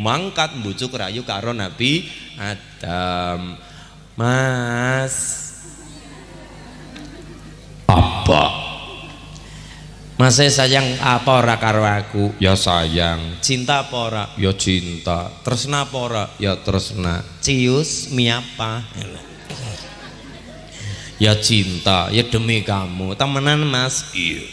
[SPEAKER 1] Mangkat bujuk rayu karo Nabi Adam. Mas.
[SPEAKER 2] Apa
[SPEAKER 1] Mas sayang apa ora karo aku?
[SPEAKER 2] Ya sayang.
[SPEAKER 1] Cinta apa ora?
[SPEAKER 2] Ya cinta.
[SPEAKER 1] Tresna apa ora?
[SPEAKER 2] Ya tresna.
[SPEAKER 1] Cius miapa? Ya cinta, ya demi kamu. Temenan Mas.
[SPEAKER 2] Iya.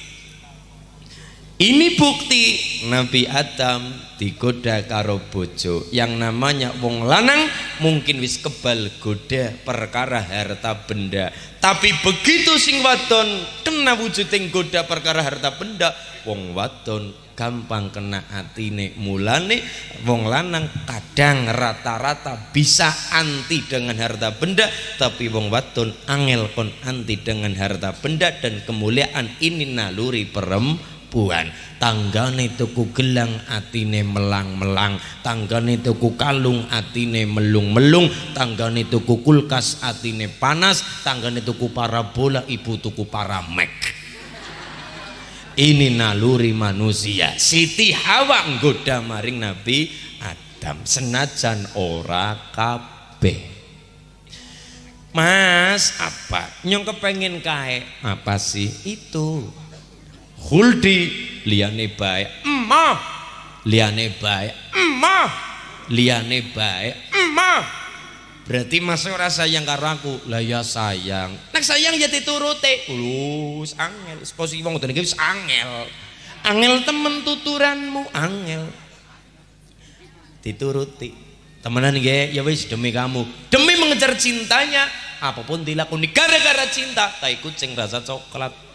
[SPEAKER 1] Ini bukti Nabi Adam digoda karo bojo. Yang namanya wong lanang mungkin wis kebal goda perkara harta benda. Tapi begitu sing wadon kena wujuding goda perkara harta benda wong wadon gampang kena atine. Mulane wong lanang kadang rata-rata bisa anti dengan harta benda tapi wong wadon angel kon anti dengan harta benda dan kemuliaan ini naluri perempuan perempuan tanggane tuku gelang atine melang-melang. Tanggane tuku kalung atine melung-melung. Tanggane tuku kulkas atine panas. Tanggane tuku parabola ibu tuku paramek. Ini naluri manusia. Siti Hawa nggoda maring Nabi Adam. Senajan ora kabeh. Mas, apa? Nyong kepengen kae. Apa sih itu? Huldi liane bae. Emah. Liane bae. Emah. Liane bae. Emah. Berarti mas ora sayang karo aku. Lah ya sayang. Nek sayang ya dituruti. Lus angel. Posisi wong ngene wis angel. Angel temen tuturanmu angel. Dituruti temenan nggih ya wis demi kamu demi mengejar cintanya apa pun dilakoni gara-gara cinta tai kucing rasa coklat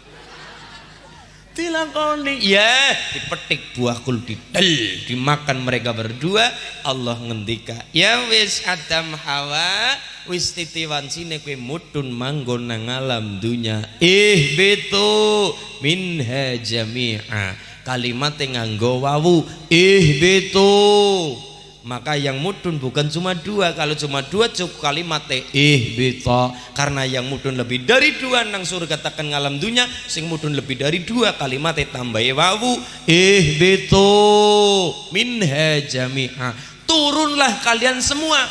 [SPEAKER 1] dilakoni ya dipetik buah kuldidel dimakan mereka berdua. Allah ngendika ya wis Adam Hawa wis titiwan sine kue mudun manggon nang alam dunya. Ih betu minha jami'a kalimat nganggo wawu. Ih betu maka yang mudun bukan cuma dua. Kalau cuma dua cukup kalimat ih bita karena yang mudun lebih dari dua nang surga takkan ngalam dunia. Sing mudun lebih dari dua kalimat tambahi wawu. Ih bito minha jami'a. Turunlah kalian semua.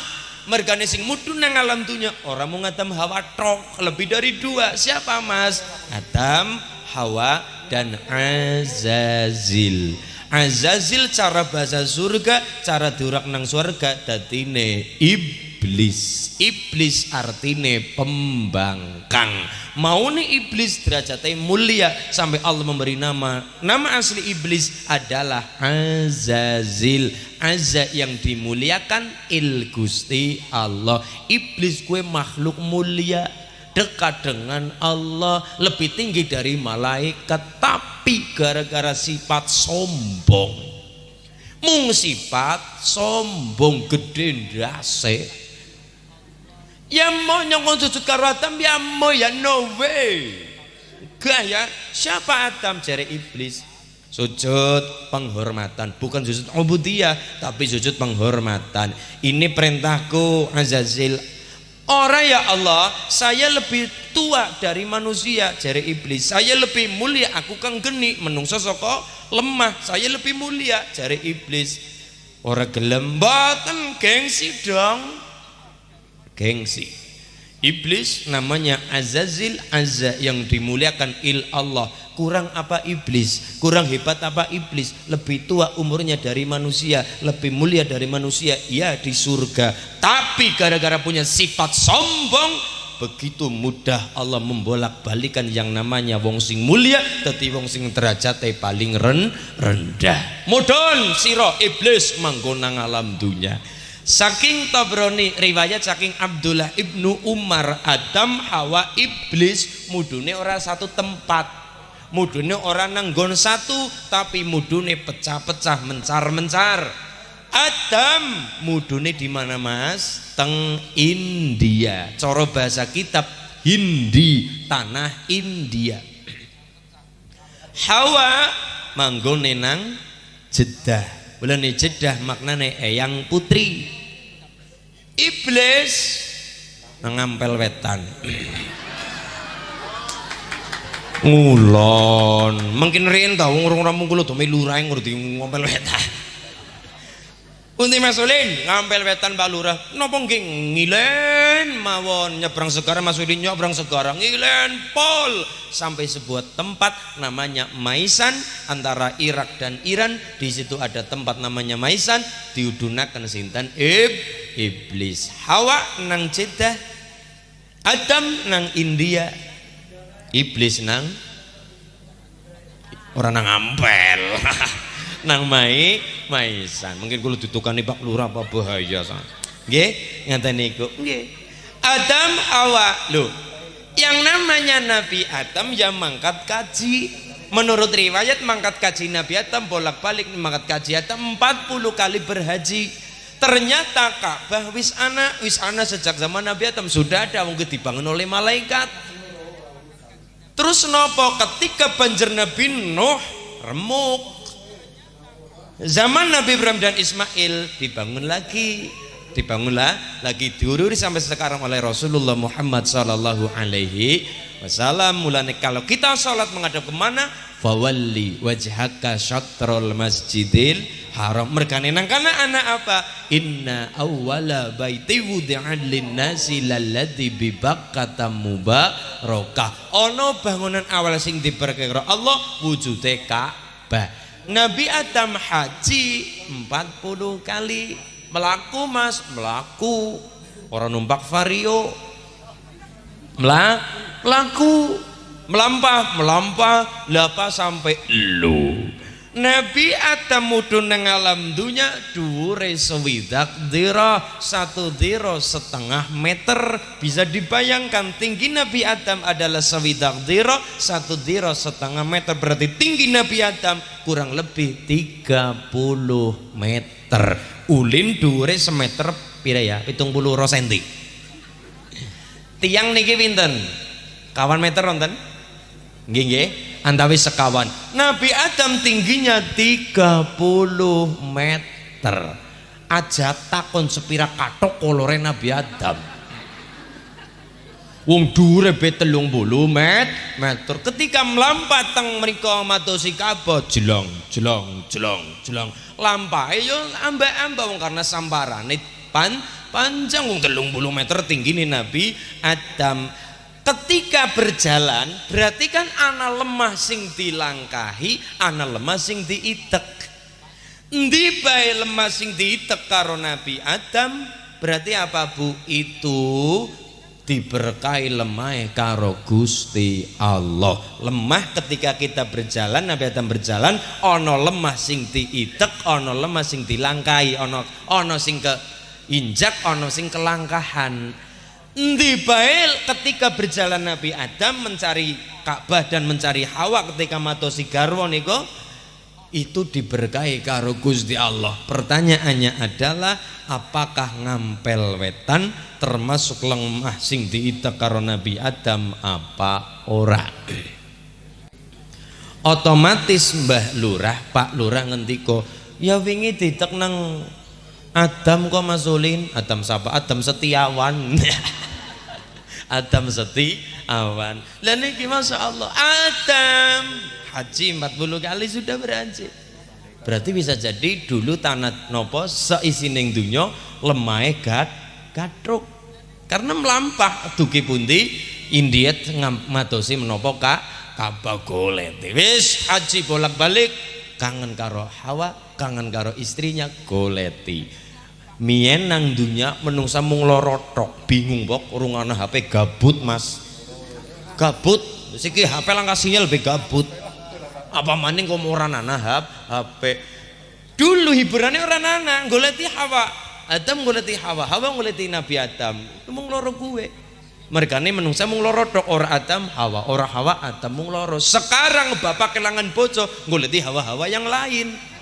[SPEAKER 1] Mergane sing mudun nang alam dunia. Orang mau ngatam hawa tok lebih dari dua. Siapa mas? Adam Hawa dan Azazil Azazil cara bahasa surga cara durak nang surga datine iblis. Iblis artine pembangkang. Mau nih iblis derajatnya mulia sampai Allah memberi nama. Nama asli iblis adalah Azazil. Azza yang dimuliakan il Gusti Allah. Iblis kue makhluk mulia dekat dengan Allah lebih tinggi dari malaikat. Tapi gara-gara sifat sombong. Mung sifat sombong gede ndase. Ya mau nyongkon sujud karo Adam ya mau ya no way. Gak ya siapa Adam? Jari iblis. Sujud penghormatan bukan sujud ubudiyah tapi sujud penghormatan. Ini perintahku Azazil Orang ya Allah, saya lebih tua dari manusia, jari iblis. Saya lebih mulia, aku kan geni, menungso soko lemah. Saya lebih mulia, jari iblis. Orang gelem boten gengsi dong. Gengsi. Iblis namanya Azazil Azza yang dimuliakan il Allah. Kurang apa iblis? Kurang hebat apa iblis? Lebih tua umurnya dari manusia lebih mulia dari manusia ya di surga. Tapi gara-gara punya sifat sombong begitu mudah Allah membolak balikan yang namanya wong sing mulia tetapi wong sing derajatnya paling ren rendah. Mudon siro iblis manggonang alam dunia Saking Tabrani riwayat saking Abdullah ibnu Umar Adam Hawa iblis mudune ora satu tempat. Mudune orang nanggon satu tapi mudune pecah-pecah mencar-mencar. Adam mudune di mana Mas? Teng India. Coro bahasa kitab Hindi tanah India. Hawa manggone nang Jeddah bulan Jeddah maknane eyang putri. Iblis ngampel wetan. Ngulon. Mungkin riyen ta wong rampung kula do melu rae ngerti ngompel wetan Unti Masulin ngampel wetan Pak Lurah. Napa nggih? Ngilen mawon nyebrang segara Masulin nyebrang segara. Ngilen pol. Sampai sebuah tempat namanya Maisan antara Irak dan Iran. Di situ ada tempat namanya Maisan diudunakan sinten? Ib iblis. Hawa nang Jeddah Adam nang India iblis nang orang nang ampel nang mai maisan. Mungkin kalau ditukani Pak Lurah apa bahaya san. Nggih ngaten niku nggih. Adam Hawa lho yang namanya Nabi Adam yang mangkat kaji. Menurut riwayat mangkat kaji Nabi Adam bolak-balik mangkat kaji Adam 40 kali berhaji. Ternyata Ka'bah wis ana wis ana sejak zaman Nabi Adam. Sudah ada mungkin dibangun oleh malaikat. Terus nopo ketika banjir Nabi Nuh remuk. Zaman Nabi Ibrahim dan Ismail dibangun lagi, dibangunlah lagi diururi sampai sekarang oleh Rasulullah Muhammad Sallallahu Alaihi Wasallam. Mulanya kalau kita sholat menghadap ke mana? fawalli wajhaka syatrul masjidil haram. Merkane nang kana anak apa? Inna awwala baiti wudi'an linnasi lalladzi bi bakkata mubarakah. Ana bangunan awal sing diperkira Allah wujude Ka'bah Nabi Adam haji 40 kali. Melaku mas. Melaku. Orang numpak vario. Melak melaku. Melampah melampah. Lapa sampai lu Nabi Adam mudun nang alam dunya dhuwure sewidak dira satu dira setengah meter. Bisa dibayangkan tinggi Nabi Adam adalah sewidak dira satu dira setengah meter. Berarti tinggi Nabi Adam kurang lebih 30 meter. Ulin dhuwure semeter pira ya? 70 senti. Tiang niki pinten? Kawan meter nonton nggih antawis sekawan. Nabi Adam tingginya 30 meter. Aja takon sepira katok kolore Nabi Adam. Wong dure telung bulu met meter. Ketika melampat teng mriko matosi Ka'bah jelong jelong jelong jelong. Lampahe yo ambak-ambak wong karena samparane pan panjang. Wong telung bulu meter tinggi nih Nabi Adam ketika berjalan berarti kan anak lemah sing dilangkahi anak lemah sing diitek. Endi bae lemah sing diitek karo Nabi Adam? Berarti apa Bu? Itu diberkahi lemah karo Gusti Allah. Lemah ketika kita berjalan Nabi Adam berjalan ono lemah sing diitek ono lemah sing dilangkahi ono ono sing ke injak ono sing kelangkahan Bae ketika berjalan Nabi Adam mencari Ka'bah dan mencari Hawa ketika matosi garwa niko itu diberkahi karo Gusti Allah. Pertanyaannya adalah apakah ngampel wetan termasuk lemah sing diitek karo Nabi Adam apa ora? Otomatis Mbah Lurah, Pak Lurah ngendiko, ya wingi ditek nang Adam kok masulin, Adam sapa? Adam Setiawan. Adam Setiawan. Lah niki Masya Allah Adam haji 40 kali sudah berhaji. Berarti bisa jadi dulu tanah nopo seisining dunya lemahe gat gatruk. Karena melampah dugi pundi Indiet matosi menopo kak Ka'bah golet. Wis haji bolak-balik kangen karo Hawa, kangen karo istrinya goleti mien nang dunya menungsa mung lorotok bingung pok rungana HP gabut mas. Gabut? Siki HP langkah sinyal be gabut. Apa maning kok ora nana HP dulu hiburannya ora nana goleti Hawa. Adam goleti Hawa. Hawa goleti Nabi Adam. Mung gue mereka ini menungsa mung loro tok. Ora Adam Hawa. Ora Hawa Adam mung sekarang bapak kelangan bojo goleti Hawa-hawa yang lain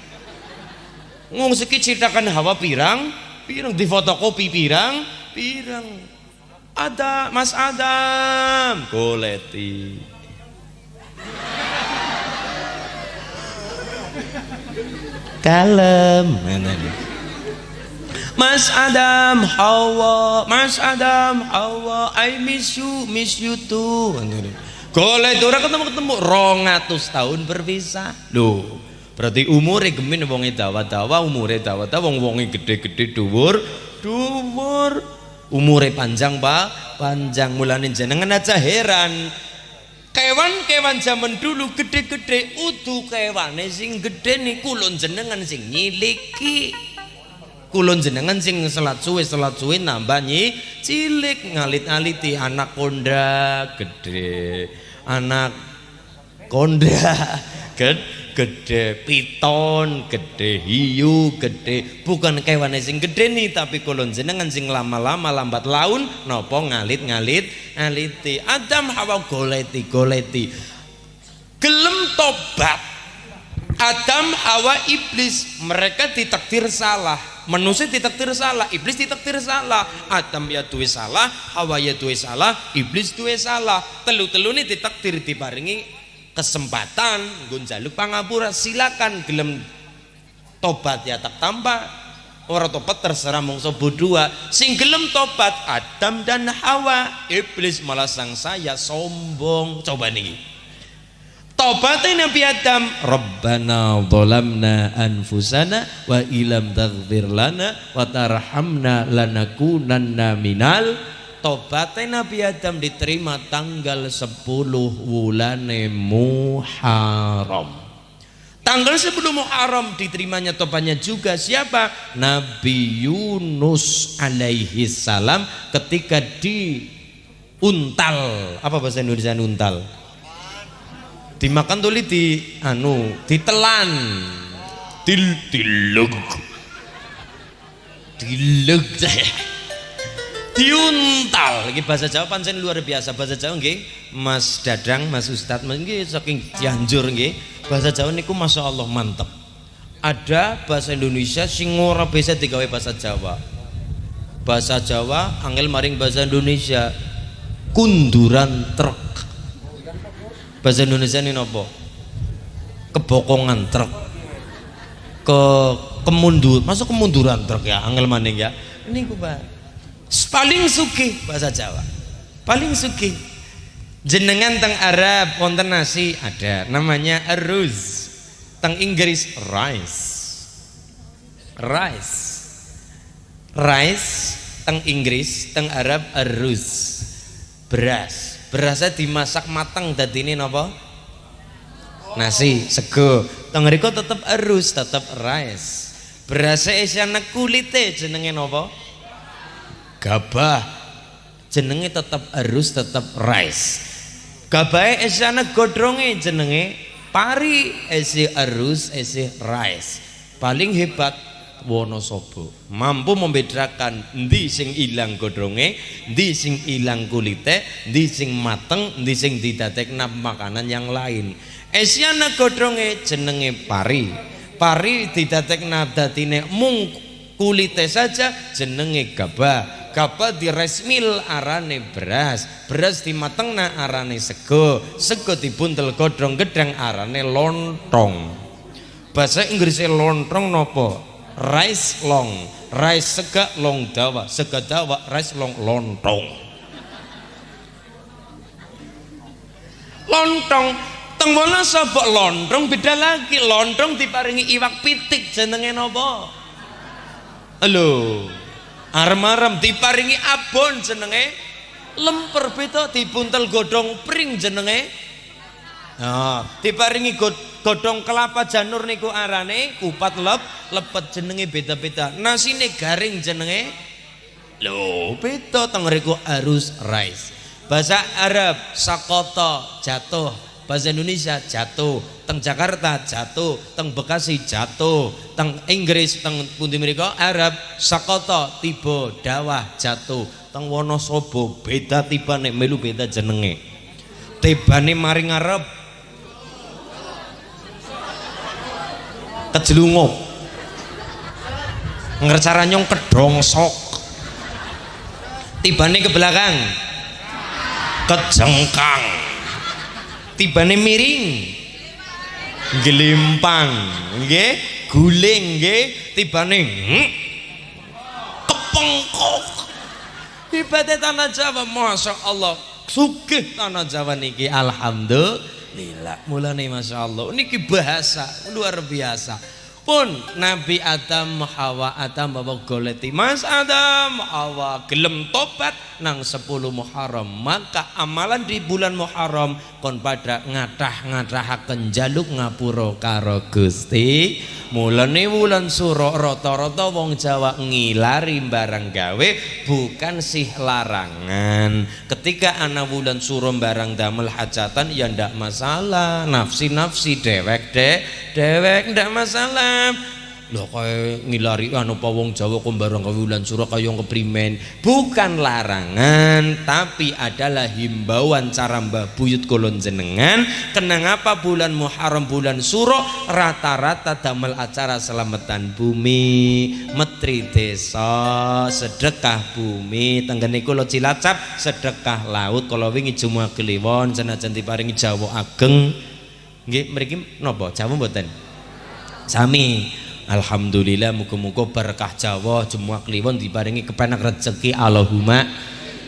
[SPEAKER 1] ngomong sedikit ceritakan hawa pirang? Pirang? Di fotokopi pirang? Pirang. Ada Mas Adam. Goleti. Kalem. Mas Adam Hawa. Mas Adam Hawa. I miss you miss you too. Golek ora ketemu-ketemu. 200 tahun berpisah. Loh, berarti umure gemin wonge dawa-dawa, umure dawa-dawa wong-wonge gede-gede dhuwur, dhuwur. Umure panjang, Pak, panjang mulane jenengan aja heran. Kewan-kewan zaman dulu gede-gede udu kewane sing gede niku lho jenengan sing nyiliki. Kulon jenengan sing selat suwe selat suwe nambah nyi cilik ngalit-aliti anak konda gede anak konda gede, gede piton gede hiu gede bukan kewan sing gede nih tapi kulon jenengan sing lama-lama lambat laun nopo ngalit-ngalit ngaliti. Adam Hawa goleti goleti. Gelem tobat. Adam, Hawa, Iblis. Mereka ditakdir salah. Manusia ditakdir salah iblis ditakdir salah. Adam ya duwe salah Hawa ya duwe salah iblis duwe salah. Telu-telu ini ditakdir diparingi kesempatan nggon jaluk pangapura silakan gelem tobat ya tak tambah. Orang tobat terserah mongso dua sing gelem tobat Adam dan Hawa. Iblis malah sang saya sombong. Coba nih Tobatnya Nabi Adam, Rabbana dhalamna anfusana wa ilam taghfir lana wa tarhamna lanakunanna minal Tobatnya Nabi Adam diterima tanggal 10 wulane Muharram. Tanggal 10 Muharram diterimanya tobatnya juga siapa? Nabi Yunus alaihi salam ketika di untal. Apa bahasa Indonesia untal? Dimakan tuli di anu, ditelan. Til tilug. Dilug diuntal. Iki bahasa Jawa pancen luar biasa. Bahasa Jawa nggih Mas Dadang Mas Ustadz nggih saking Cianjur nggih. Bahasa Jawa niku Masya Allah mantep. Ada bahasa Indonesia sing ora bisa digawe bahasa Jawa. Bahasa Jawa angel maring bahasa Indonesia. Kunduran truk. Bahasa Indonesia ini nopo? Kebokongan truk. Ke kemundur masuk kemunduran truk ya angel maning ya. Ini ku paling sugih bahasa Jawa. Paling sugih. Jenengan teng Arab wonten nasi ada. Namanya aruz. Teng Inggris rice. Rice. Rice teng Inggris teng Arab aruz. Beras. Berasnya dimasak matang dadi ini napa? Nasi sego. Teng tetep aruz tetep rice. Berasnya isiana kulite jenenge napa gabah. Jenenge tetap harus tetap rice. Gabah esana godronge jenenge pari esi harus esi rice. Paling hebat Wonosobo. Mampu membedakan ndi sing ilang godronge ndi sing ilang kulite ndi sing mateng ndi sing didadekna makanan yang lain. Esiana godronge jenenge pari. Pari didadekna dadine mung kulite saja jenenge gabah Gabah resmil arane beras beras dimatengna arane sego sego dibuntel godrong gedang arane lontong. Bahasa Inggrisnya lontong nopo? Rice long rice sega long dawa sega dawa rice long lontong. Lontong tengmono sabok lontong? Beda lagi lontong diparingi iwak pitik jenenge nopo? Halo arem-arem diparingi abon jenenge. Lemper beda dibuntel godong pring jenenge. Nah, diparingi godong kelapa janur niku arane kupat lep lepet jenenge beda-beda. Nasine garing jenenge. Lho beda teng arus rice bahasa Arab sakoto jatuh bahasa Indonesia jatuh. Teng Jakarta jatuh. Teng Bekasi jatuh. Teng Inggris teng pundi mereka Arab sakoto tiba dawah jatuh. Teng Wonosobo beda tiba nek melu beda jenenge. Tibane maring ngarep kejelunguk ngercara nyong kedongsok tibane ke belakang. Kejengkang tibane miring. Gelimpang nggih guling. Nggih tibane hmm, kepengkok ibadah tanah Jawa Masya Allah. Sugih tanah Jawa niki Alhamdulillah. Mulane Masya Allah. Niki bahasa luar biasa pun Nabi Adam Hawa Adam bawa goleti Mas Adam Hawa gelem tobat nang 10 Muharram. Maka amalan di bulan Muharram kon pada ngatah-ngatahaken jaluk ngapura karo Gusti mulane wulan suro rata-rata wong Jawa ngilari barang gawe bukan sih larangan. Ketika anak wulan suro barang damel hajatan ya ndak masalah. Nafsi-nafsi dewek dek. Dewek ndak masalah Loh kaya ngilari anu apa wong Jawa kok barang wulan suro kaya keprimen. Bukan larangan tapi adalah himbauan cara Mbah Buyut kolon jenengan. Kenang apa bulan Muharram bulan suro rata-rata damel acara selamatan bumi. Metri desa sedekah bumi. Tenggene kula Cilacap sedekah laut. Kalau wingi Jumat Kliwon senajan diparingi Jawa ageng. Nggih mriki napa? Jawa mboten? Sami Alhamdulillah muga-muga berkah Jawa semua kliwon diparingi kepenak rezeki. Allahumma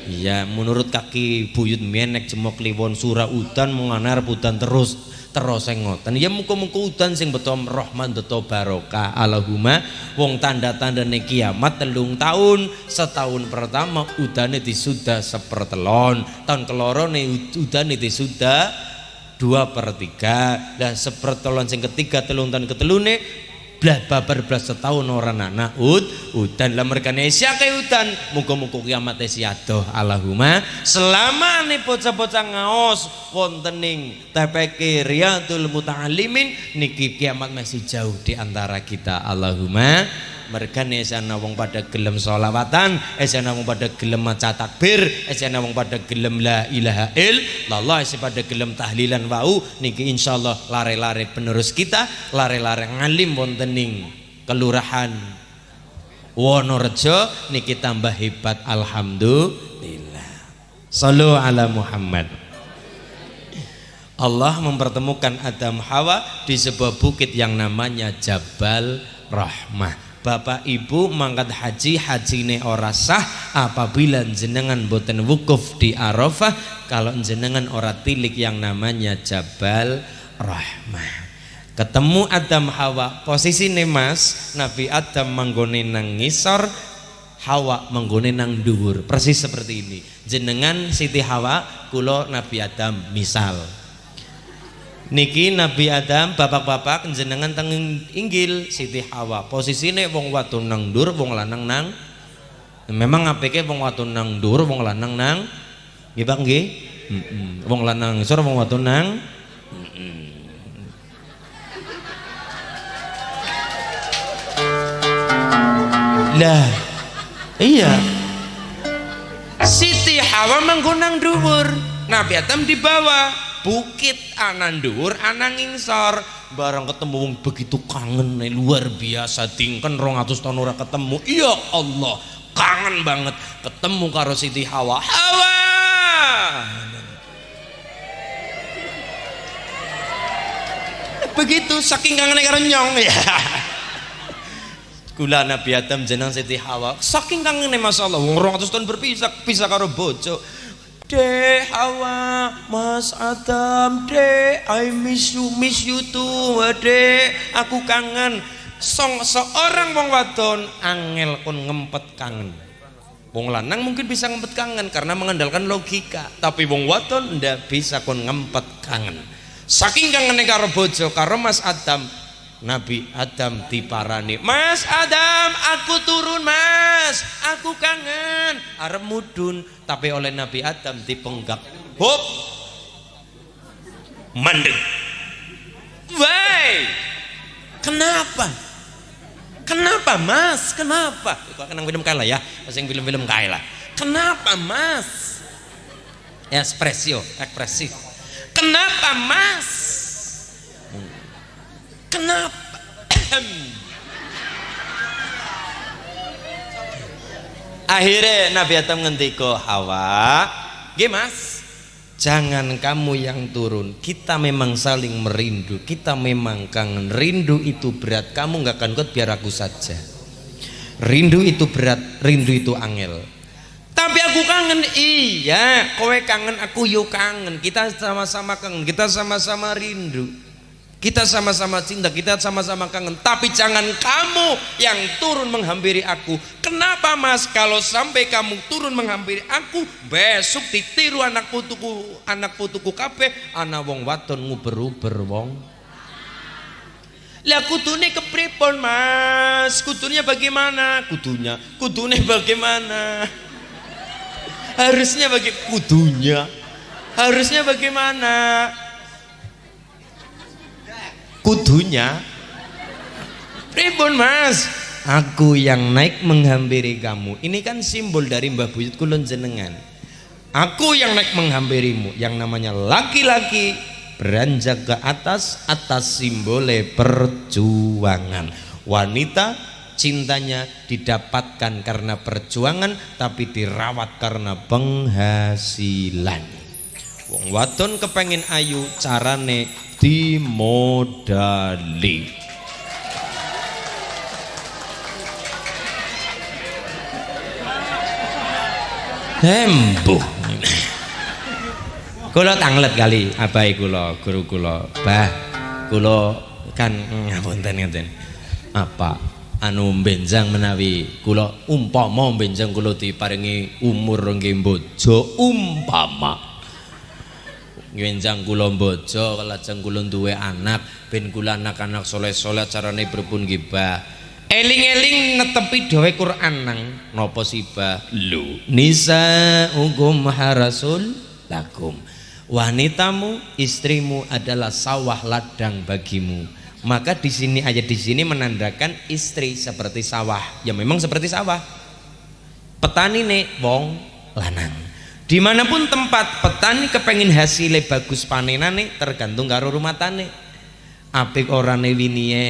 [SPEAKER 1] ya menurut kaki buyut menek semua kliwon surah udan menganar putan terus terus sing ngoten. Ya muga-muga udan sing beto rahman beto barokah. Allahumma wong tanda-tandane kiamat telung tahun setahun pertama udane disuda sepertelon tahun kelorone udane disuda dua per tiga. Dan sepertelon sing ketiga telung tahun ketelune belah babar belas setahun orang anak ud udan. Lah mereka nesia kayak udan? Muka-muka kiamat siadoh Allahumma. Selama nih bocah-bocah ngaos wontening TPK Riyadul Muta'alimin niki kiamat masih jauh di antara kita Allahumma mereka esana wong pada gelem solawatan esana wong pada gelem maca takbir esana wong pada gelem la ilaha illallah esi pada gelem tahlilan wau niki insyaallah lare-lare penerus kita lare-lare ngalim wontening kelurahan Wonorejo niki tambah hebat alhamdulillah. Sallu ala Muhammad. Allah mempertemukan Adam Hawa di sebuah bukit yang namanya Jabal Rahmah Bapak Ibu mangkat haji hajine ora sah apabila jenengan boten wukuf di Arafah. Kalau jenengan ora tilik yang namanya Jabal Rahmah. Ketemu Adam Hawa posisi mas Nabi Adam manggone nang ngisor Hawa manggone nang dhuwur. Persis seperti ini. Jenengan Siti Hawa kulo Nabi Adam misal niki Nabi Adam bapak-bapak jenengan teng inggil Siti Hawa. Posisine wong wadon nang dur wong lanang nang memang apike wong wadon nang dur wong lanang nang nggih Pak nggih? Wong lanang ngisor wong wadon nang lah iya. Siti Hawa manggonang dhuwur. Nabi Adam di bawah bukit anan dhuwur anang barang ketemu begitu kangen nih, luar biasa tingken 200 tahun ora ketemu. Iya Allah kangen banget. Ketemu karo Siti Hawa. Hawa! Begitu saking kangen karo nyong. Ya. Kula Nabi Adam jenang Siti Hawa. Saking kangen masalah wong 200 tahun berpisah pisah karo bojo Dek Hawa, Mas Adam, Dek, I miss you, miss you too, Dek, aku kangen. Song seorang wong wadon angel kon ngempet kangen. Wong lanang mungkin bisa ngempet kangen karena mengandalkan logika, tapi wong wadon ndak bisa kon ngempet kangen. Saking kangen karo bojo karo Mas Adam, Nabi Adam diparani Mas Adam aku turun mas aku kangen arep mudun tapi oleh Nabi Adam dipenggak hop mandek Why? Kenapa? Kenapa mas? Kenapa? Kok kenang film kalah ya? Masing film-film kalah. Kenapa mas? Ekspresio, ekspresif. Kenapa mas? Kenapa? Akhirnya Nabi Adam ngendiko Hawa, "Nggih Mas, jangan kamu yang turun. Kita memang saling merindu. Kita memang kangen. Rindu itu berat. Kamu nggak akan kuat biar aku saja. Rindu itu berat, rindu itu angel. Tapi aku kangen, iya. Kowe kangen, aku yuk kangen. Kita sama-sama kangen. Kita sama-sama rindu. Kita sama-sama cinta, kita sama-sama kangen. Tapi jangan kamu yang turun menghampiri aku. Kenapa mas? Kalau sampai kamu turun menghampiri aku, besok ditiru anak putuku, anak putuku kape, anak wong waton nguber-uber wong. Lah kudune kepripun mas? Kudunya bagaimana? Kudunya, kudunya bagaimana? Harusnya bagi kudunya. Harusnya bagaimana? Kudunya. Ribun mas? Aku yang naik menghampiri kamu. Ini kan simbol dari mbah buyut kulon jenengan. Aku yang naik menghampirimu yang namanya laki-laki beranjak ke atas atas simbole perjuangan. Wanita cintanya didapatkan karena perjuangan tapi dirawat karena penghasilan wong wadon kepengin ayu carane dimodali. Hembuh. Kula tanglet kali abai kula guru kula. Bah kula kan ngapunten ngeten apa? Anu benjang menawi kula umpama benjang kula diparingi umur nggih bojo umpama Ngenjang kula bojo lajeng kula duwe anak ben kula anak-anak soleh-soleh carane berpun gibah eling-eling netepi dawe Quran nang napa sibah?
[SPEAKER 2] Lu.
[SPEAKER 1] nisa hukum harasul lakum. Wanitamu istrimu adalah sawah ladang bagimu. Maka di sini ayat di sini menandakan istri seperti sawah. Ya memang seperti sawah. Petani nih wong lanang di mana pun tempat petani kepengin hasilnya bagus panenane tergantung karo rumah tani apik orane winie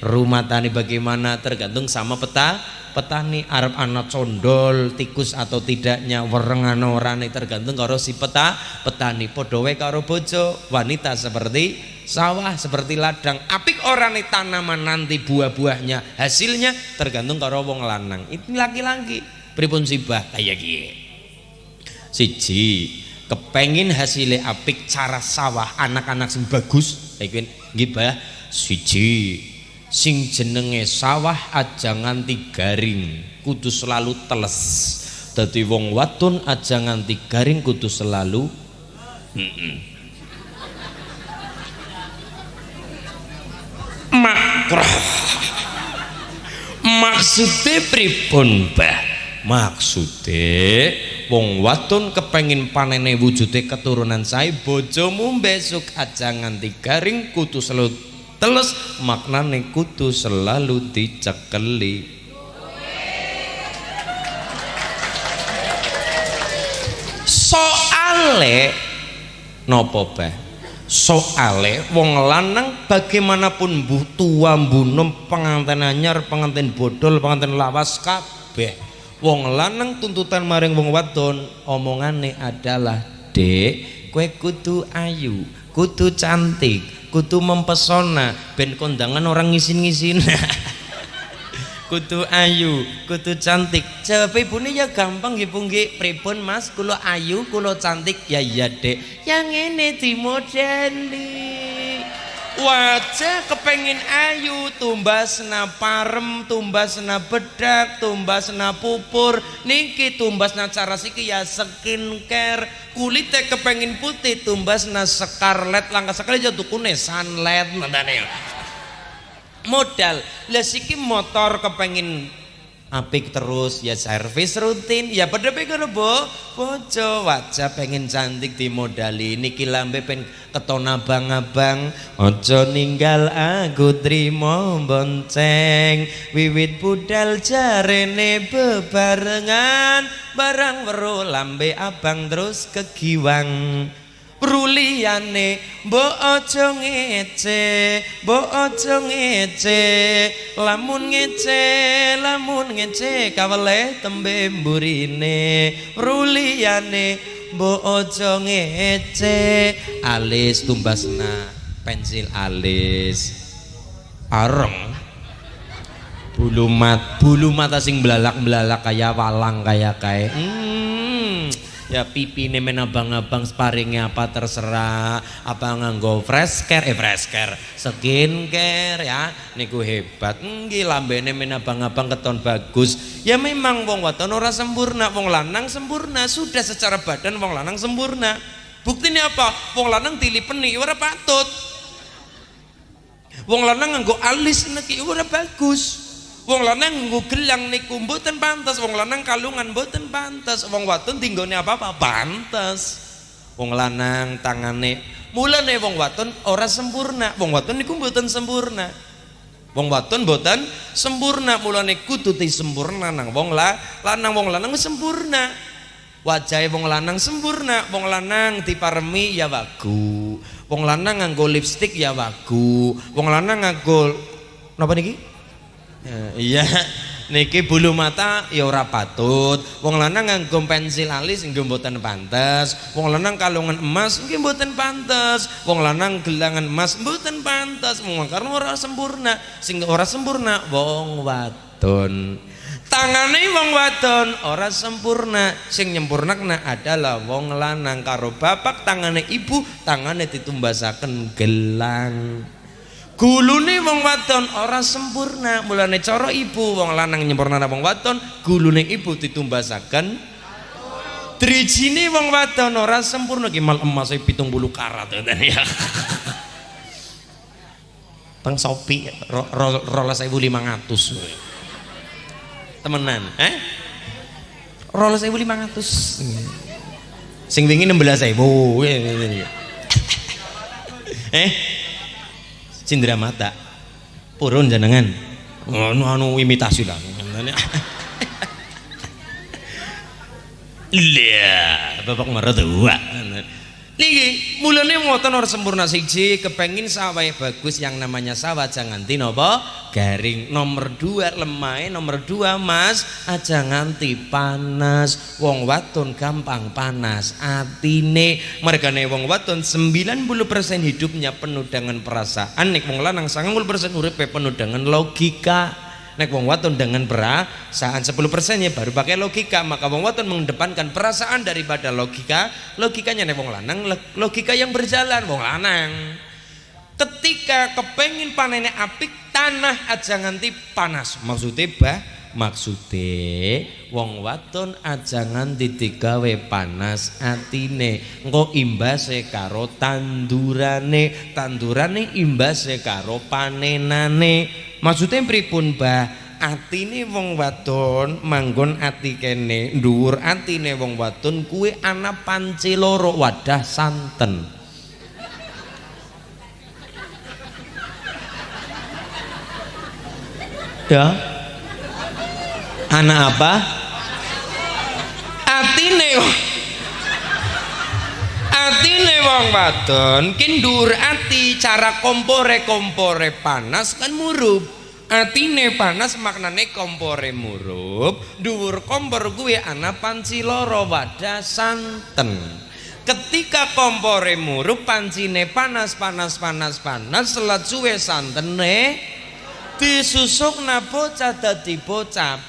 [SPEAKER 1] rumah tani bagaimana tergantung sama peta petani. Arab anak condol tikus atau tidaknya werengan orane tergantung karo si peta. Petani podowe karo bojo wanita seperti sawah seperti ladang. Apik orane tanaman nanti buah-buahnya hasilnya tergantung karo wong lanang. Itu laki-laki pripun sibah? Kayak gini siji kepengin hasilnya apik cara sawah anak-anak sing bagus. Iku gibah siji sing jenenge sawah aja nganti garing kudu selalu teles. Dadi wong wadon aja nganti garing kudu selalu makrah. Maksudnya pripun bah maksude wong wadon kepengin panene wujude keturunan sae bojomu besok aja nganti garing kudu selalu teles maknane kudu selalu dicekeli. Soale nopo bah soale wong lanang bagaimanapun mbuh tua pengantin anyar pengantin bodol pengantin lawas kabeh wong lanang tuntutan maring wong wadon omongane adalah dek kue kudu ayu kudu cantik kudu mempesona ben kondangan orang ngisin-ngisin. Kudu ayu kudu cantik. Jawab ibune ya gampang nggih nggih. Pripun Mas? Kula ayu kula cantik. Ya iya dek yang ini dimodeli wajah kepengin ayu tumbasna parem tumbasna bedak tumbasna pupur. Niki tumbasna cara siki ya skincare. Kulitnya kepengin putih tumbasna scarlet langkah sekali jatuh kune nadane modal. Lah siki motor kepengin apik terus ya servis rutin. Ya pada pengen bo. Bojo wajah pengen cantik dimodali. Niki lambe pen keton abang-abang. Ojo ninggal aku trimo bonceng. Wiwit budal jarene bebarengan. Barang weru lambe abang terus kegiwang Bruliyane mbok aja ngece, mbok aja ngece, lamun ngece, lamun ngece kawele tembe mburine. Bruliyane mbok aja ngece, alis tumbasna pensil alis. Areng. Bulu mat bulu mata sing belalak-belalak kayak walang kayak kayak hmm ya pipi ini menabang-abang sparingnya apa terserah. Apa nganggo fresh care? Eh fresh care. Skincare ya. Niku hebat. Nggih lambene menabang-abang keton bagus. Ya memang wong wadon ora sempurna. Wong lanang sempurna. Sudah secara badan wong lanang sempurna. Buktinya apa? Wong lanang dilipeni ora patut. Wong lanang nganggo alis niki ora bagus Wong lanang nggo gelang niku mboten pantes, wong lanang kalungan mboten pantes, wong wadon tinggone apa-apa pantes. Wong lanang tangane mulane wong wadon ora sempurna, wong wadon niku mboten sempurna. Wong wadon mboten sempurna, mulane kudu sempurna nang wong la, lanang wong lanang sempurna. Wajahe wong lanang sempurna, wong lanang diparemi ya wagu. Wong lanang nganggo lipstik ya wagu. Wong lanang nganggo napa niki? Ya, iya. Niki bulu mata ya ora patut. Wong lanang nganggo pensil alis nggih mboten pantes. Wong lanang kalungan emas nggih mboten pantes. Wong lanang gelangan emas mboten pantes. Wong karena ora sempurna. Sing ora sempurna wong wadon. Tangane wong wadon ora sempurna. Sing nyempurnakna adalah wong lanang. Karo bapak tangane ibu tangane ditumbasaken gelang gulune wong wadon ora sempurna. Mulane cara ibu wong lanang nyempurna wong wadon gulune ibu ditumbasaken. Drijine wong wadon ora sempurna ki mal emas 70 karat ya. Teng sopi rolas ro, lima ratus. Temenan eh? Rolas ratus. Sing wingi enam belas ribu eh cindera mata. Purun jenengan. Anu anu imitasi lah. Iya, bapak mertua. Niki mulane ngoten ora sempurna siji kepengin sawah bagus yang namanya sawah jangan nganti napa? Garing. Nomor dua lemai nomor dua mas. Aja nganti panas. Wong waton gampang panas. Atine mergane wong waton 90% hidupnya penuh dengan perasaan. Nek wong lanang 90% uripe penuh dengan logika Nek wong waton dengan perasaan 10% ya baru pakai logika, maka wong waton mengedepankan perasaan daripada logika. Logikanya nek wong lanang logika yang berjalan wong lanang. Ketika kepengin panennya apik tanah aja nganti panas. Maksudnya bah maksude wong waton aja nganti digawe panas atine engko imbase karo tandurane tandurane imbase karo panenane maksudnya pripun bah atine wong wadon manggon ati kene dhuwur atine wong wadon kuwi ana panci loro wadah santen. Ya. Anak apa? Atine wong wadon kindur ati cara kompore kompore panas kan murup. Atine panas maknane kompore murup. Dhuwur kompor kuwi ana panci loro wadah santen. Ketika kompore murup pancine panas panas panas panas selat suwe santene disusuk bocah dadi bocah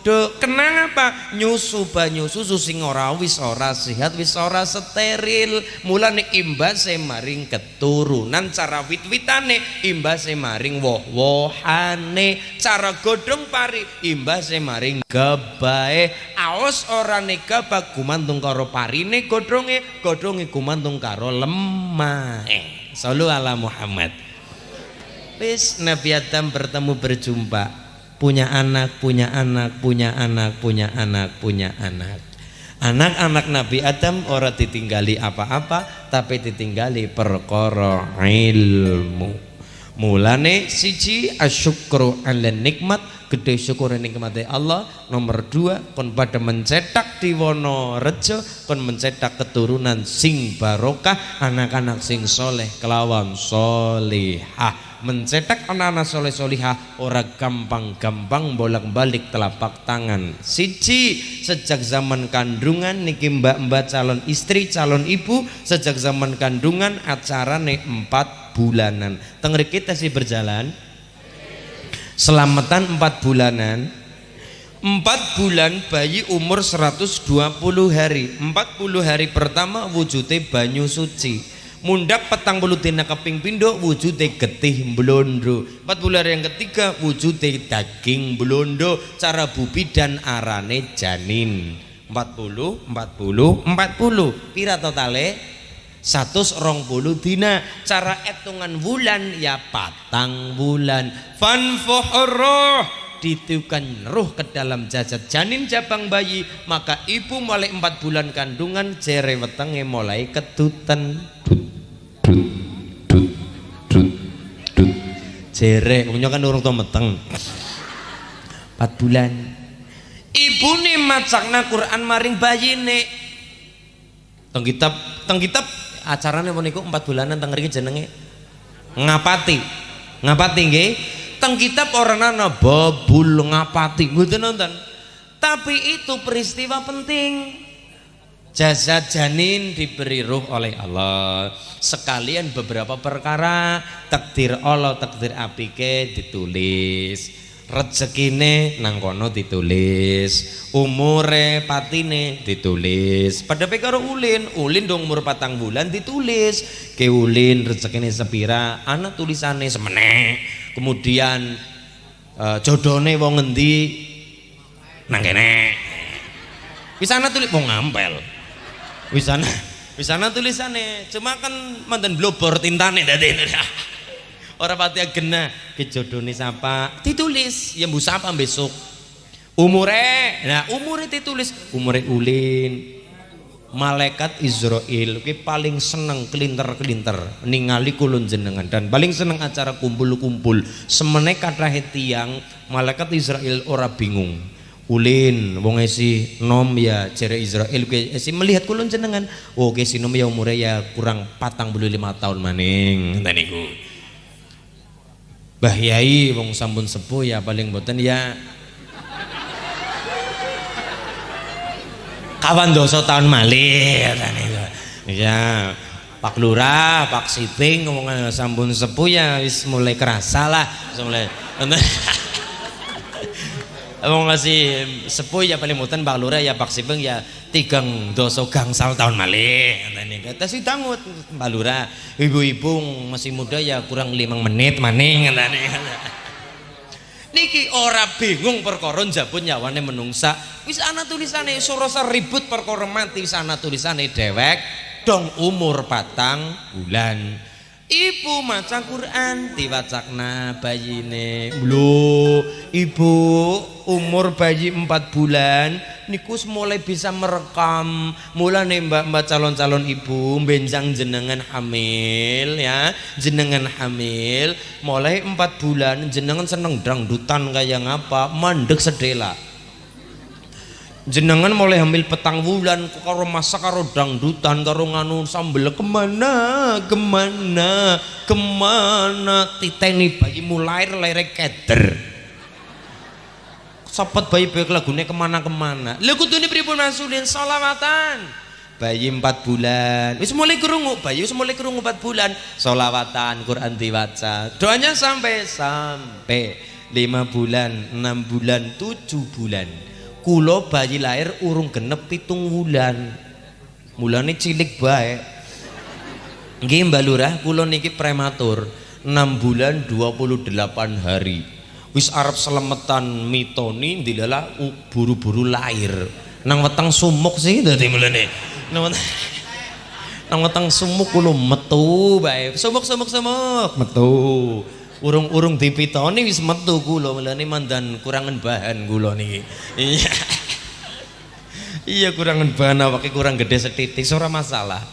[SPEAKER 1] Dok, kenang apa? Nyusu banyu susu sing ora wis ora sehat, wis ora steril. Mulane imbase maring keturunan cara wit-witane, imbase maring woh-wohane, cara godhong pari, imbase maring gebae. Aos ora gabah gumantung karo parine godhonge, godhonge gumantung karo lemahe. Sallu ala Muhammad. Wis Nabi Adam bertemu berjumpa punya anak, punya anak, punya anak, punya anak, punya anak. Anak-anak Nabi Adam ora ditinggali apa-apa tapi ditinggali perkara ilmu. Mulane siji asyukru ala nikmat gede syukur nikmat Allah nomor dua kon pada mencetak di wono rejo kon mencetak keturunan sing barokah anak-anak sing soleh kelawan solihah mencetak anak-anak soleh solihah ora gampang-gampang bolak-balik telapak tangan. Siji sejak zaman kandungan niki mbak-mbak calon istri calon ibu sejak zaman kandungan acara nih empat bulanan. Tengeri kita sih berjalan? Selamatan empat bulanan. Empat bulan bayi umur 120 hari. Empat puluh hari pertama wujudnya banyu suci mundak petang bulu dina keping pindo wujude getih blondo empat bulan yang ketiga wujude daging blondo cara bubi dan arane janin. Empat puluh empat puluh empat puluh. Pira totale? Satu rong puluh dina. Cara etungan bulan ya patang bulan fanfuhroh ditiupkan roh ke dalam jajat janin jabang bayi maka ibu mulai empat bulan kandungan jere wetenge mulai ketutan jerek punya kan urung to meteng. 4 bulan. Ibu nih macakna Quran maring bayi nih teng kitab teng kitab acaranya pun iku 4 bulanan teng mriki jenenge ngapati. Ngapati nggih. Teng kitab orang nana babul ngapati. Mboten nonton? Tapi itu peristiwa penting Jasad janin diberi ruh oleh Allah. Sekalian beberapa perkara takdir Allah, takdir apike ditulis. rezekine nang kono ditulis. Umure patine ditulis. Pada karo ulin. Ulin dong umur patang bulan ditulis. Ke ulin rezekine sepira anak tulisannya semene. Kemudian uh, jodone wong ngendi? Nang kene. Wisana tulis wong ngampel wisana wisana tulisannya cuma kan mantan blobor tintane dadi. Orang pati gena kejodone siapa ditulis. Ya bu siapa besok? Umure? Nah umure ditulis. Umure ulin. Malaikat Israel ki paling seneng kelinter-kelinter ningali kulun jenengan. Dan paling seneng acara kumpul-kumpul. Semene kathah tiang malaikat Israel ora bingung ulin wong esi nom ya jere Israel. Ke esi melihat kulun jenengan. Oh ke nom ya umure ya kurang patang bulu lima tahun maning. Niku. Mbah Yai wong sampun sepuh ya paling boten ya. Kawan dosa tahun malih ya Pak Lurah, Pak Siping ngomong sampun sepuh ya wis mulai kerasa lah. Mulai Wong ngasih sepuh ya paling mutan Pak Lurah ya Pak Sipeng ya tigang doso gangsal tahun malih. Ngene kata si tangut Lurah. Ibu-ibu masih muda ya kurang lima menit maning ngene niki ora bingung perkara njabut nyawane menungsa. Wis ana tulisane sorosa ribut perkara mati wis ana tulisane dewek dong umur patang bulan Ibu maca Quran diwacakna bayine. Lho, ibu umur bayi 4 bulan niku mulai bisa merekam. Mulane mbak-mbak calon-calon ibu benjang jenengan hamil ya, jenengan hamil mulai 4 bulan jenengan seneng dangdutan kayak ngapa? Mandek sedela jenengan mulai hamil petang bulan karo masa karo dangdutan karo nganu sambel ke mana ke mana ke mana? Titeni bayi mulai lahir keder. Sopet bayi bayi lagunya ke mana ke mana lagu tuh ini pripun masulin solawatan bayi empat bulan. Wis mulai kerungu bayi wis mulai kerungu empat bulan. Solawatan Quran diwaca. Doanya sampai sampai lima bulan enam bulan tujuh bulan kulo bayi lahir urung genep pitung wulan. Mulane cilik baik nggih Mbak Lurah kulo niki prematur. 6 bulan 28 hari. Wis arep selemetan mitoni dilala buru-buru lahir. Nang weteng sumuk sih dadi mulane. Nang nang weteng sumuk kulo metu bae. Sumuk sumuk sumuk. Metu urung-urung dipitoni wis metu kula melane mandan kurangan bahan kula niki. Iya. Iya kurangan bahan awake kurang gede setitik ora masalah.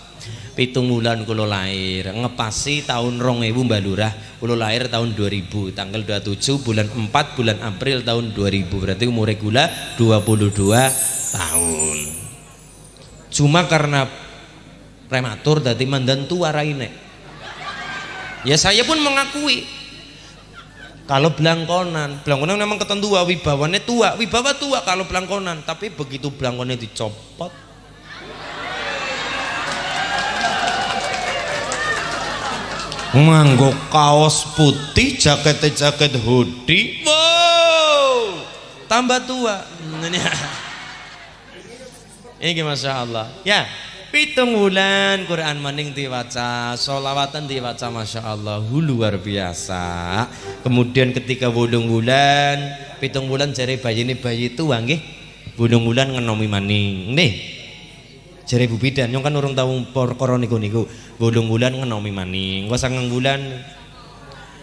[SPEAKER 1] Pitung bulan kula lahir ngepasi tahun rong ibu Mbak Lurah kula lahir tahun 2000 tanggal 27 bulan 4 bulan April tahun 2000 berarti umur gula 22 tahun. Cuma karena prematur tadi mandan tua raine. Ya saya pun mengakui kalau belangkonan, belangkonan memang ketentua wibawanya tua, wibawa tua kalau belangkonan, tapi begitu belangkonnya dicopot. Nganggo kaos putih, jaket jaket hoodie, wow, tambah tua. Ini masya Allah. Ya, pitung bulan Quran maning diwaca solawatan diwaca Masya Allah. Luar biasa. Kemudian ketika bulung bulan pitung bulan jari bayi ini bayi itu wangi. Bulung bulan ngenomi maning. Nih jari Bu Bidan yang kan urung tahu perkara niku niku bulung bulan ngenomi maning. Gua sangang bulan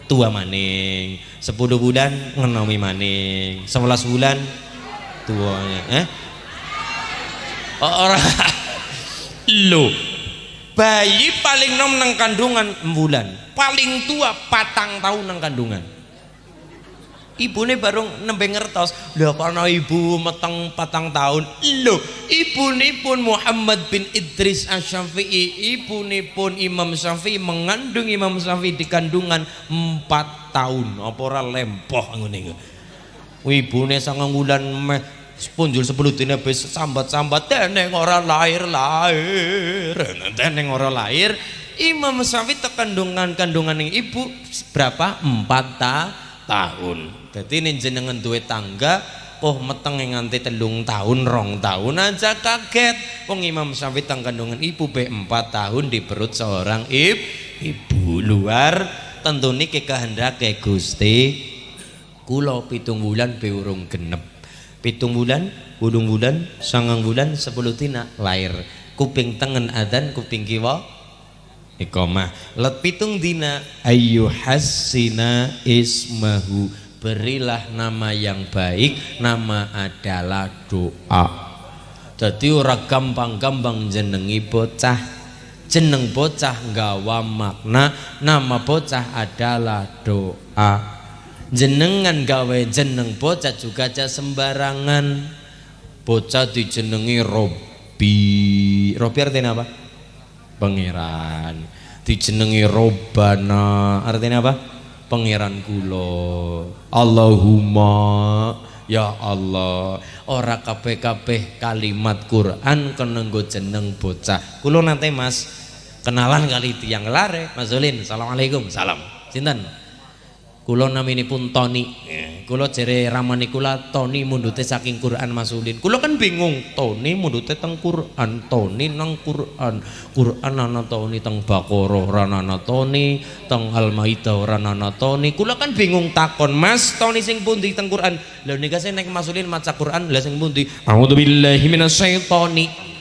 [SPEAKER 1] tua maning. Sepuluh bulan ngenomi maning. Sebelas bulan tuanya eh? Oh, orang Lo. Bayi paling nom nang kandungan bulan paling tua patang tahun nang kandungan. Ibu ini baru nembe ngertos lho karena ibu meteng patang tahun lo ibu ini pun Muhammad bin Idris Asyafi'i ibu ini pun Imam Syafi'i mengandung Imam Syafi'i di kandungan empat tahun apa ora lempoh ibu ini sangat bulan punjul sepuluh dina bis sambat-sambat teneng ora lahir-lahir teneng ora lahir Imam Syafi'i tekandungan kandungan yang ibu berapa? empat ta tahun. Jadi ini jenengan duwe tangga oh meteng nganti telung tahun rong tahun aja kaget. Wong Imam Syafi'i tang kandungan ibu be empat tahun di perut seorang ib, ibu. Luar tentu niki kehendak Gusti. Kula pitung bulan be urung genep pitung bulan udung bulan sangang bulan sepuluh tina lahir kuping tengen adan kuping kiwa ikomah let pitung dina ayu hasina ismahu. Berilah nama yang baik nama adalah doa. Jadi ora gampang-gampang jenengi bocah. Jeneng bocah nggawa makna nama bocah adalah doa jenengan gawe jeneng bocah juga aja sembarangan. Bocah dijenengi Robi Robi artinya apa? pangeran. Dijenengi Robana artinya apa? pangeran kula. Allahumma. Ya Allah. Ora kabeh-kabeh kalimat Quran kenenggo jeneng bocah. Kula nanti Mas kenalan kali tiang lare Mas Zulin Assalamualaikum. Salam. Sinten kula naminipun Tony. Kula jere ramani kula Tony mundute saking Quran Masulin. Kula kan bingung Tony mundute teng Quran Tony nang Quran. Quran ana Tony teng Baqarah ora ana Tony teng Al-Maidah ora ana Tony. Kula kan bingung takon Mas Tony sing pundi teng Quran? Lha nika sing nek Masulin maca Quran lha sing pundi? A'udzubillahi minasyaitoni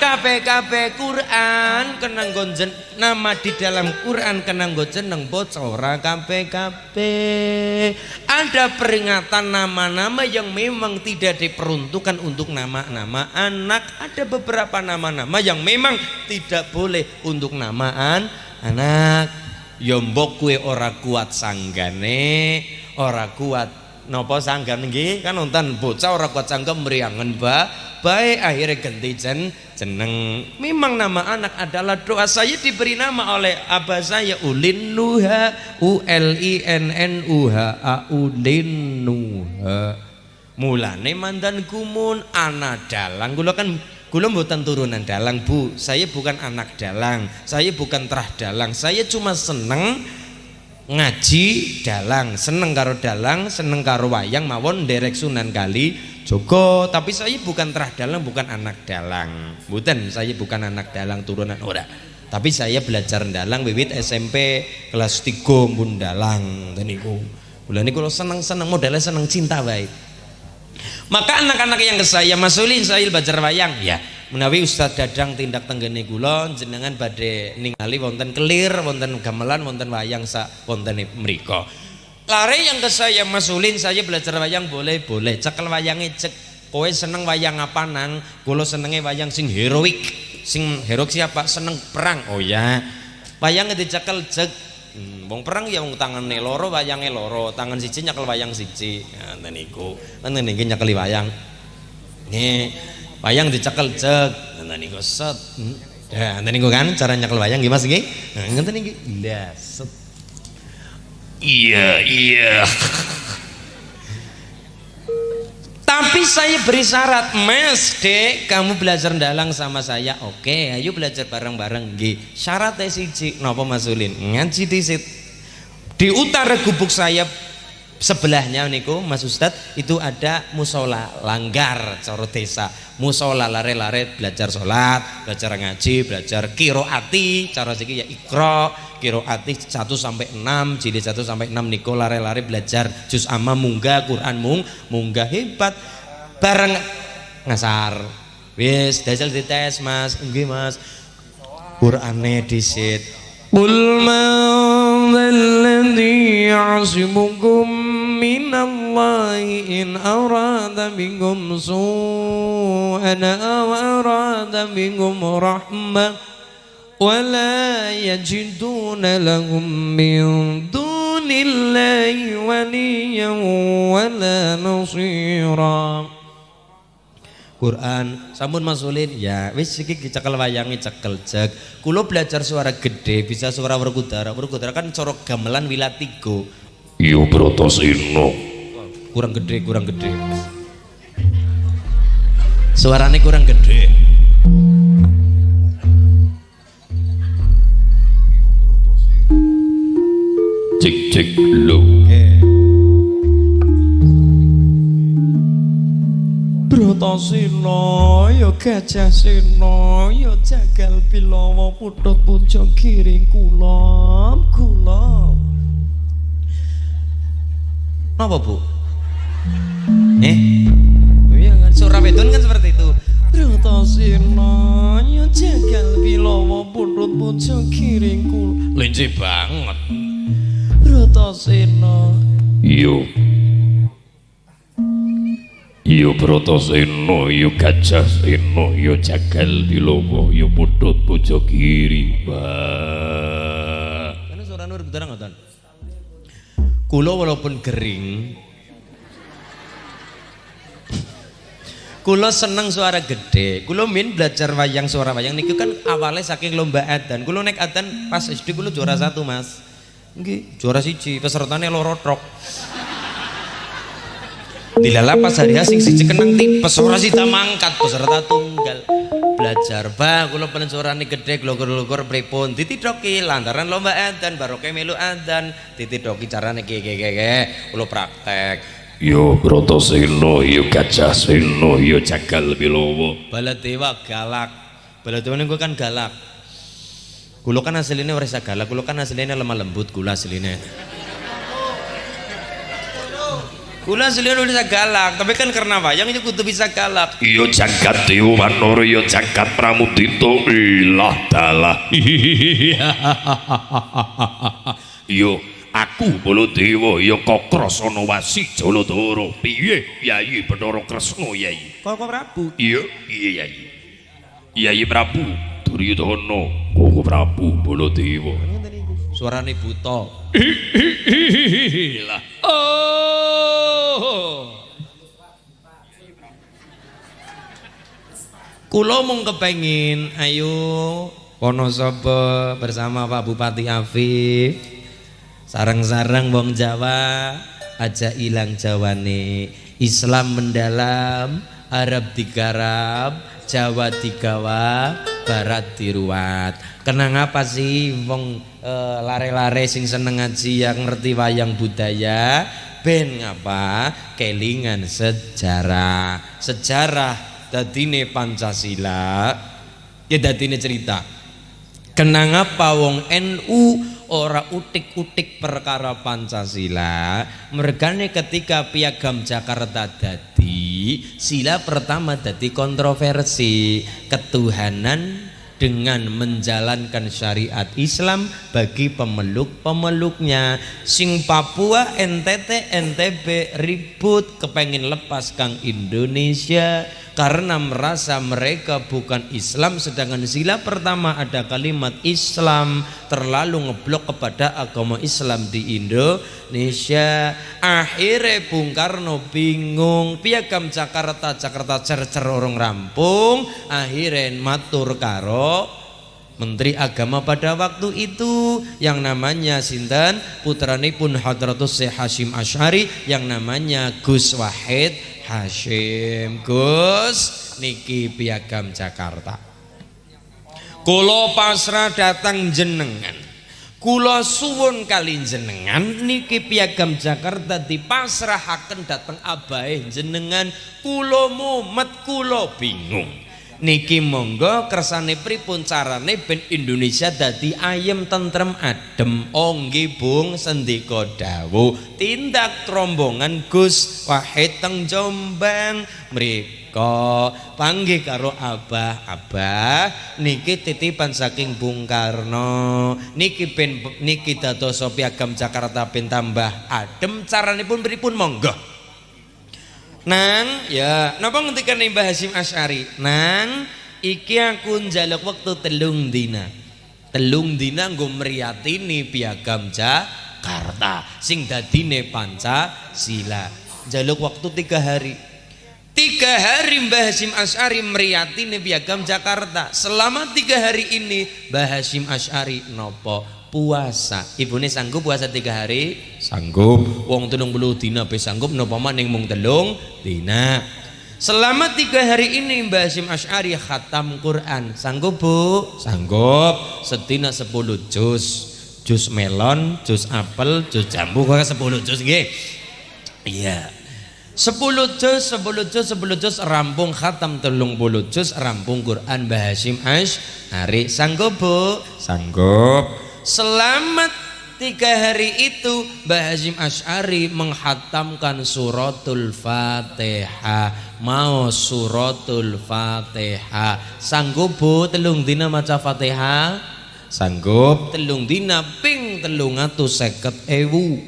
[SPEAKER 1] kabeh-kabeh Quran kenang gonjen nama di dalam Quran kenang jeneng bocah ora kabeh-kabeh. Ada peringatan nama-nama yang memang tidak diperuntukkan untuk nama-nama anak. Ada beberapa nama-nama yang memang tidak boleh untuk namaan anak. Ya mbok kue ora kuat sanggane, ora kuat nopo sanggan nggih kan nonton bocah ora kuat sanggam meriangan ba baik akhirnya ganti jen jeneng. Memang nama anak adalah doa saya diberi nama oleh abah saya ulin nuha u l i n n u h a ulin nuha mulane mandan kumun anak dalang. Kula kan kula mboten turunan dalang Bu. Saya bukan anak dalang saya bukan terah dalang. Saya cuma seneng ngaji dalang seneng karo dalang seneng karo wayang mawon derek sunan kali Joko tapi saya bukan terah dalang bukan anak dalang. Bukan saya bukan anak dalang turunan ora. Tapi saya belajar dalang wiwit SMP kelas 3 pun dalang dan niku. Bulan niku kalau seneng-seneng modalnya seneng cinta baik maka anak-anak yang saya masulin saya belajar wayang. Ya menawi Ustadz Dadang tindak tenggene kula jenengan badhe ningali wonten kelir wonten gamelan wonten wayang sa wonten mriku lari yang ke saya masulin saya belajar wayang boleh boleh cekel wayangnya cek. Kowe seneng wayang apa nang? Kulo senengnya wayang sing heroik. Sing heroik siapa? Seneng perang. Oh ya. Wayang dicekel cek hmm, wong perang ya wong tangan loro wayangnya loro tangan siji nyekel wayang siji. Nah niku kan niki nyekel wayang. Nih wayang dicekel cek. Nah niku set. Ya nah niku kan cara nyekel wayang. Gimana sih nah ngenten niki lah set.
[SPEAKER 2] Iya, iya.
[SPEAKER 1] Tapi saya beri syarat, Mas, Dek, kamu belajar dalang sama saya. Oke, ayo belajar bareng-bareng. G. Syaratnya siji, napa Mas Ulin? Ngaji disit. Di utara gubuk saya sebelahnya niku Mas Ustad itu ada musola langgar coro desa. Musola lare-lare belajar sholat belajar ngaji belajar kiroati cara segi ya ikro kiroati satu sampai enam, jadi satu sampai enam niku lare-lare belajar juz amma munggah Quran mung munggah hebat. Bareng ngasar. Wis dasar dites Mas. Enggih Mas. Quran disit. Qul man alladhi asimukum من الله إن أراد بكم سوءا أو أراد بكم رحمة ولا يجدون لهم من دون الله وليا ولا نصيرا Quran sampun masulin ya wis iki cekel wayangi cekel cek kulo belajar suara gede bisa suara werkudara werkudara kan corok gamelan wilatigo
[SPEAKER 2] yo protos ino
[SPEAKER 1] kurang gede kurang gede suaranya kurang gede
[SPEAKER 2] cek cek lo
[SPEAKER 1] Bratasena ya gajah sena ya jagal bilawa putut pucuk giring kula kula Napa Bu? Eh? Iya kan Surabedon kan seperti itu Bratasena ya jagal bilawa putut pucuk giring kula
[SPEAKER 2] linci banget
[SPEAKER 1] Bratasena
[SPEAKER 2] yo yo Bratasena yo gajah sena yo jagal bilowo yo putut pojok kiri Wah.
[SPEAKER 1] Karena suara nur betul ngoten. Kulo walaupun kering, kulo seneng suara gede. Kulo min belajar wayang suara wayang niku kan awalnya saking lomba adan. Kulo naik adan pas SD kulo juara satu mas. Nggih, juara siji, pesertane loro trok. Dilala pas hari sing siji kenang tipes ora sida mangkat peserta tunggal. Belajar bah kula penen suarane gede glogur-glogur pripun ditidhoki lantaran lomba adzan baroke melu adzan ditidhoki carane ki ki ki ki. kula praktek.
[SPEAKER 2] yo Bratasena yo gajah sena yo jagal bilowo
[SPEAKER 1] Baladewa galak. Baladewa niku kan galak. Kula kan asline ora galak, kula kan asline lemah lembut kula asline. Kula ora bisa galak, tapi kan karena wayang itu kudu bisa galak.
[SPEAKER 2] yo jagat dewa wanara yo jagat pramudita ilah dalah. Yo aku Baladewa yo Kakrasana Wasi Jaladara. Piye Yayi Bathara Kresna Yayi
[SPEAKER 1] Kok Prabu?
[SPEAKER 2] iya iya Yayi Yayi Prabu Duryudana. Koko Prabu Baladewa
[SPEAKER 1] Suarane buta.
[SPEAKER 2] ilah
[SPEAKER 1] Oh. Kulo mung kepengin ayo Wonosobo bersama Pak Bupati Afif sarang-sarang wong Jawa aja ilang Jawane Islam mendalam Arab digarap Jawa digawa Barat diruat. Kenang apa sih wong eh, lare-lare sing seneng ngaji yang ngerti wayang budaya? Ben ngapa? Kelingan sejarah. Sejarah dadine Pancasila. Ya dadine cerita. Kenang apa wong NU ora utik-utik perkara Pancasila? Mergane ketika piagam Jakarta dadi sila pertama dadi kontroversi ketuhanan dengan menjalankan syariat Islam bagi pemeluk-pemeluknya. Sing Papua NTT NTB ribut kepengin lepas kang Indonesia karena merasa mereka bukan Islam sedangkan sila pertama ada kalimat Islam terlalu ngeblok kepada agama Islam di Indonesia. Akhirnya Bung Karno bingung piagam Jakarta? Jakarta cer-cer orang rampung. Akhirnya matur karo Menteri Agama pada waktu itu yang namanya Sinten putranipun Hadratus Syekh Hashim Asy'ari yang namanya Gus Wahid Hashim. Gus niki piagam Jakarta. Kulo pasrah datang jenengan. Kulo suwun kali jenengan niki piagam Jakarta dipasrahaken datang abahe jenengan. Kulo mumet kulo bingung niki monggo kersane pripun carane ben Indonesia dadi ayem tentrem adem. Onggi bung sendika dawuh. Tindak rombongan Gus Wahid teng Jombang. Mriko panggih karo abah. Abah niki titipan saking Bung Karno. Niki ben niki dadosa piagam Jakarta ben tambah adem. Caranipun pripun monggo Nang, ya, napa ngendikan Mbah Hasyim Asy'ari? Nang, iki aku njaluk wektu telung dina. Telung dina nggo mriyatini piagam Jakarta sing dadine Pancasila. Njaluk waktu tiga hari. Tiga hari Mbah Hasyim Asy'ari mriyatini piagam Jakarta. Selama tiga hari ini Mbah Hasyim Asy'ari nopo puasa. Ibune sanggup puasa tiga hari? Sanggup. Wong telung puluh dina be sanggup nopo maning mung telung dina. Selama tiga hari ini Mbah Hasyim Asy'ari khatam Quran. Sanggup Bu? Sanggup. Sedina sepuluh juz. jus melon, jus apel, jus jambu kok 10 jus nggih. Iya. 10 juz, 10 juz, 10 juz rampung khatam telung puluh juz rampung Quran Mbah Hashim Ash hari sanggup bu
[SPEAKER 4] Sanggup.
[SPEAKER 1] Selamat tiga hari itu Mbah Hashim Ash'ari menghatamkan suratul fatihah mau suratul fatihah sanggup bu telung dina maca fatihah
[SPEAKER 4] Sanggup.
[SPEAKER 1] telung dina ping telung atus seket ewu.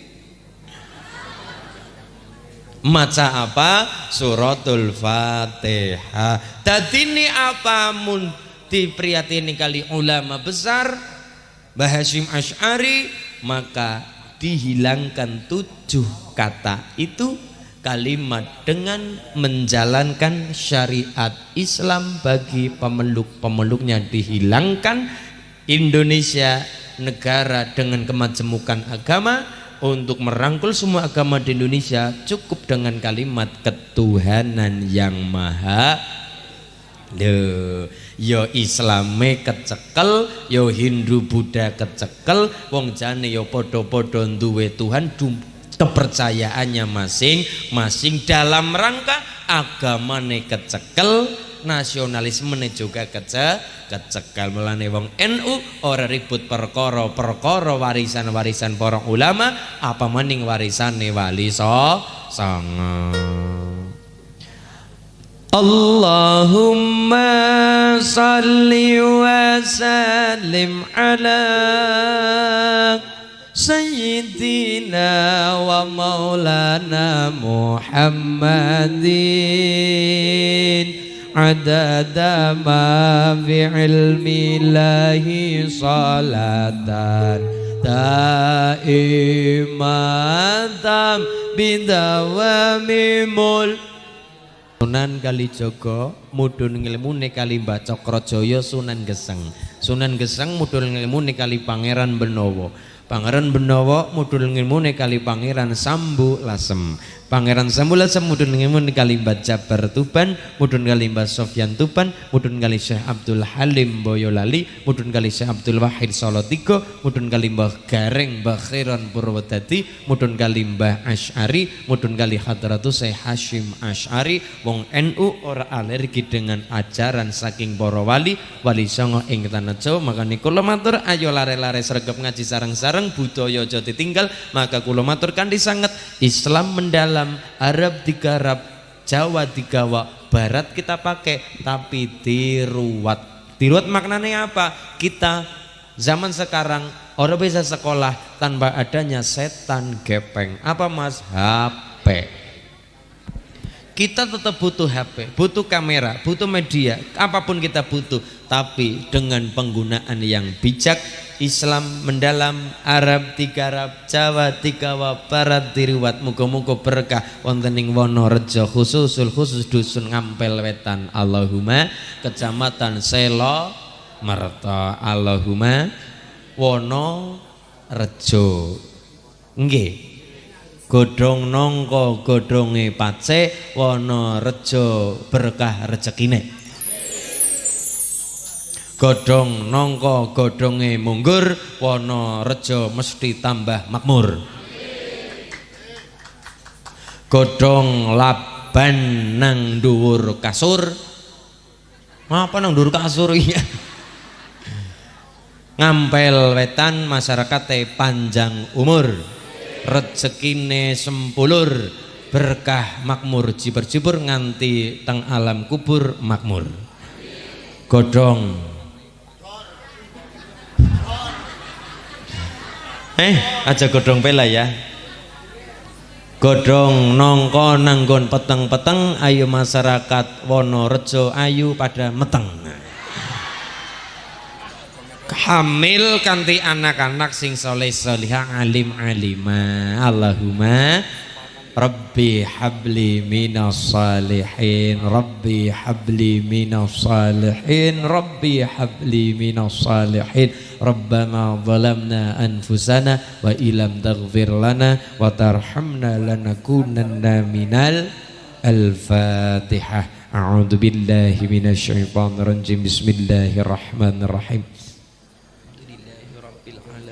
[SPEAKER 1] Maca apa? Suratul fatihah ini apa? Mun dipriyatini kali ulama besar Mbah Hashim Ash'ari maka dihilangkan tujuh kata itu kalimat dengan menjalankan syariat Islam bagi pemeluk-pemeluknya dihilangkan. Indonesia negara dengan kemajemukan agama untuk merangkul semua agama di Indonesia cukup dengan kalimat ketuhanan yang maha Loh, yo Islame kecekel, yo Hindu Buddha kecekel, wong jane yo podo-podo duwe Tuhan kepercayaannya masing-masing dalam rangka agamane kecekel, nasionalisme juga kece kecekal melane wong NU ora ribut perkara perkara warisan-warisan para ulama apa maning warisane wali so songo اللهم صل وسلم على سيدنا ومولانا محمد عدد ما في علم الله صلاة دائمة بدوام ملك Sunan Kalijogo mudun ngilmune kali Mbah Sunan Geseng. Sunan Geseng mudun ngilmune kali Pangeran Benowo. Pangeran Benowo mudun ngilmune kali Pangeran Sambu Lasem Pangeran Sambula mudun ngemun kali Mbah Jabar Tuban, mudun kali Sofyan Tuban, mudun kali Syekh Abdul Halim Boyolali, mudun kali Syekh Abdul Wahid Solo Tigo, mudun kali Mbah Gareng Mbah Purwodadi, mudun kali Ash'ari, mudun kali Hadratu Syekh Hashim Ash'ari, wong NU ora alergi dengan ajaran saking para wali, wali songo ing tanah Jawa, maka kula matur ayo lare-lare sregep ngaji sareng-sareng budaya aja ditinggal, maka kula matur kanthi sanget Islam mendalam dalam Arab digarap Jawa digawa Barat kita pakai tapi diruat diruat maknanya apa? Kita zaman sekarang orang bisa sekolah tanpa adanya setan gepeng. Apa mas? HP kita tetap butuh HP, butuh kamera, butuh media, apa pun kita butuh, tapi dengan penggunaan yang bijak, Islam mendalam, Arab tiga Arab, Jawa tiga Barat diriwat, muga-muga berkah wonten ing Wonorejo khususul khusus dusun Ngampel Wetan. Allahumma Kecamatan Selo Merta. Allahumma Wonorejo. Nggih godhong nangka godhonge pace wana rejo berkah rezekine godhong nangka godhonge munggur wana rejo mesti tambah makmur. Godhong laban nang dhuwur kasur. Apa nang dhuwur kasur iya. Ngampel wetan masyarakat panjang umur rezekine sempulur berkah makmur. Jibur-jibur nganti teng alam kubur makmur. Godong eh aja godong pela ya. Godong nongko nanggon peteng-peteng ayo masyarakat Wonorejo ayu pada meteng hamil kanti anak-anak sing soleh solihah alim alima. Allahumma Rabbi habli minas salihin Rabbi habli minas salihin Rabbi habli minas salihin. Rabbana zalamna anfusana wa ilam taghfir lana wa tarhamna lanakunanna minal al-fatihah. A'udzu billahi minasy syaithanir rajim Bismillahirrahmanirrahim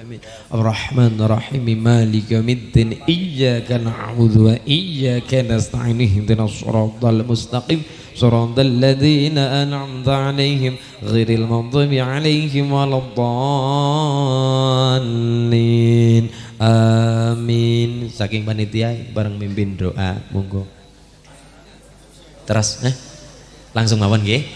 [SPEAKER 1] amin Ar-Rahman Ar-Rahim Malik Yawmiddin Iyyaka na'budu wa iyyaka nasta'in ihdinas siratal mustaqim صراط الذين أنعمت عليهم غير المغضوب عليهم ولا الضالين Amin saking panitia bareng mimpin doa monggo terus eh langsung mawon nggih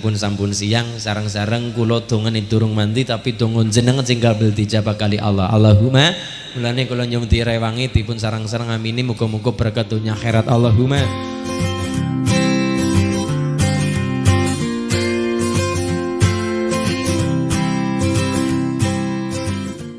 [SPEAKER 1] pun sampun siang sarang-sarang kula dongan durung mandi tapi dongon jenengan sing kabel dijabah kali Allah. Allahumma mulane kula nyuwun rewangi dipun sarang-sarang amini muga-muga berkat dunya Allahumma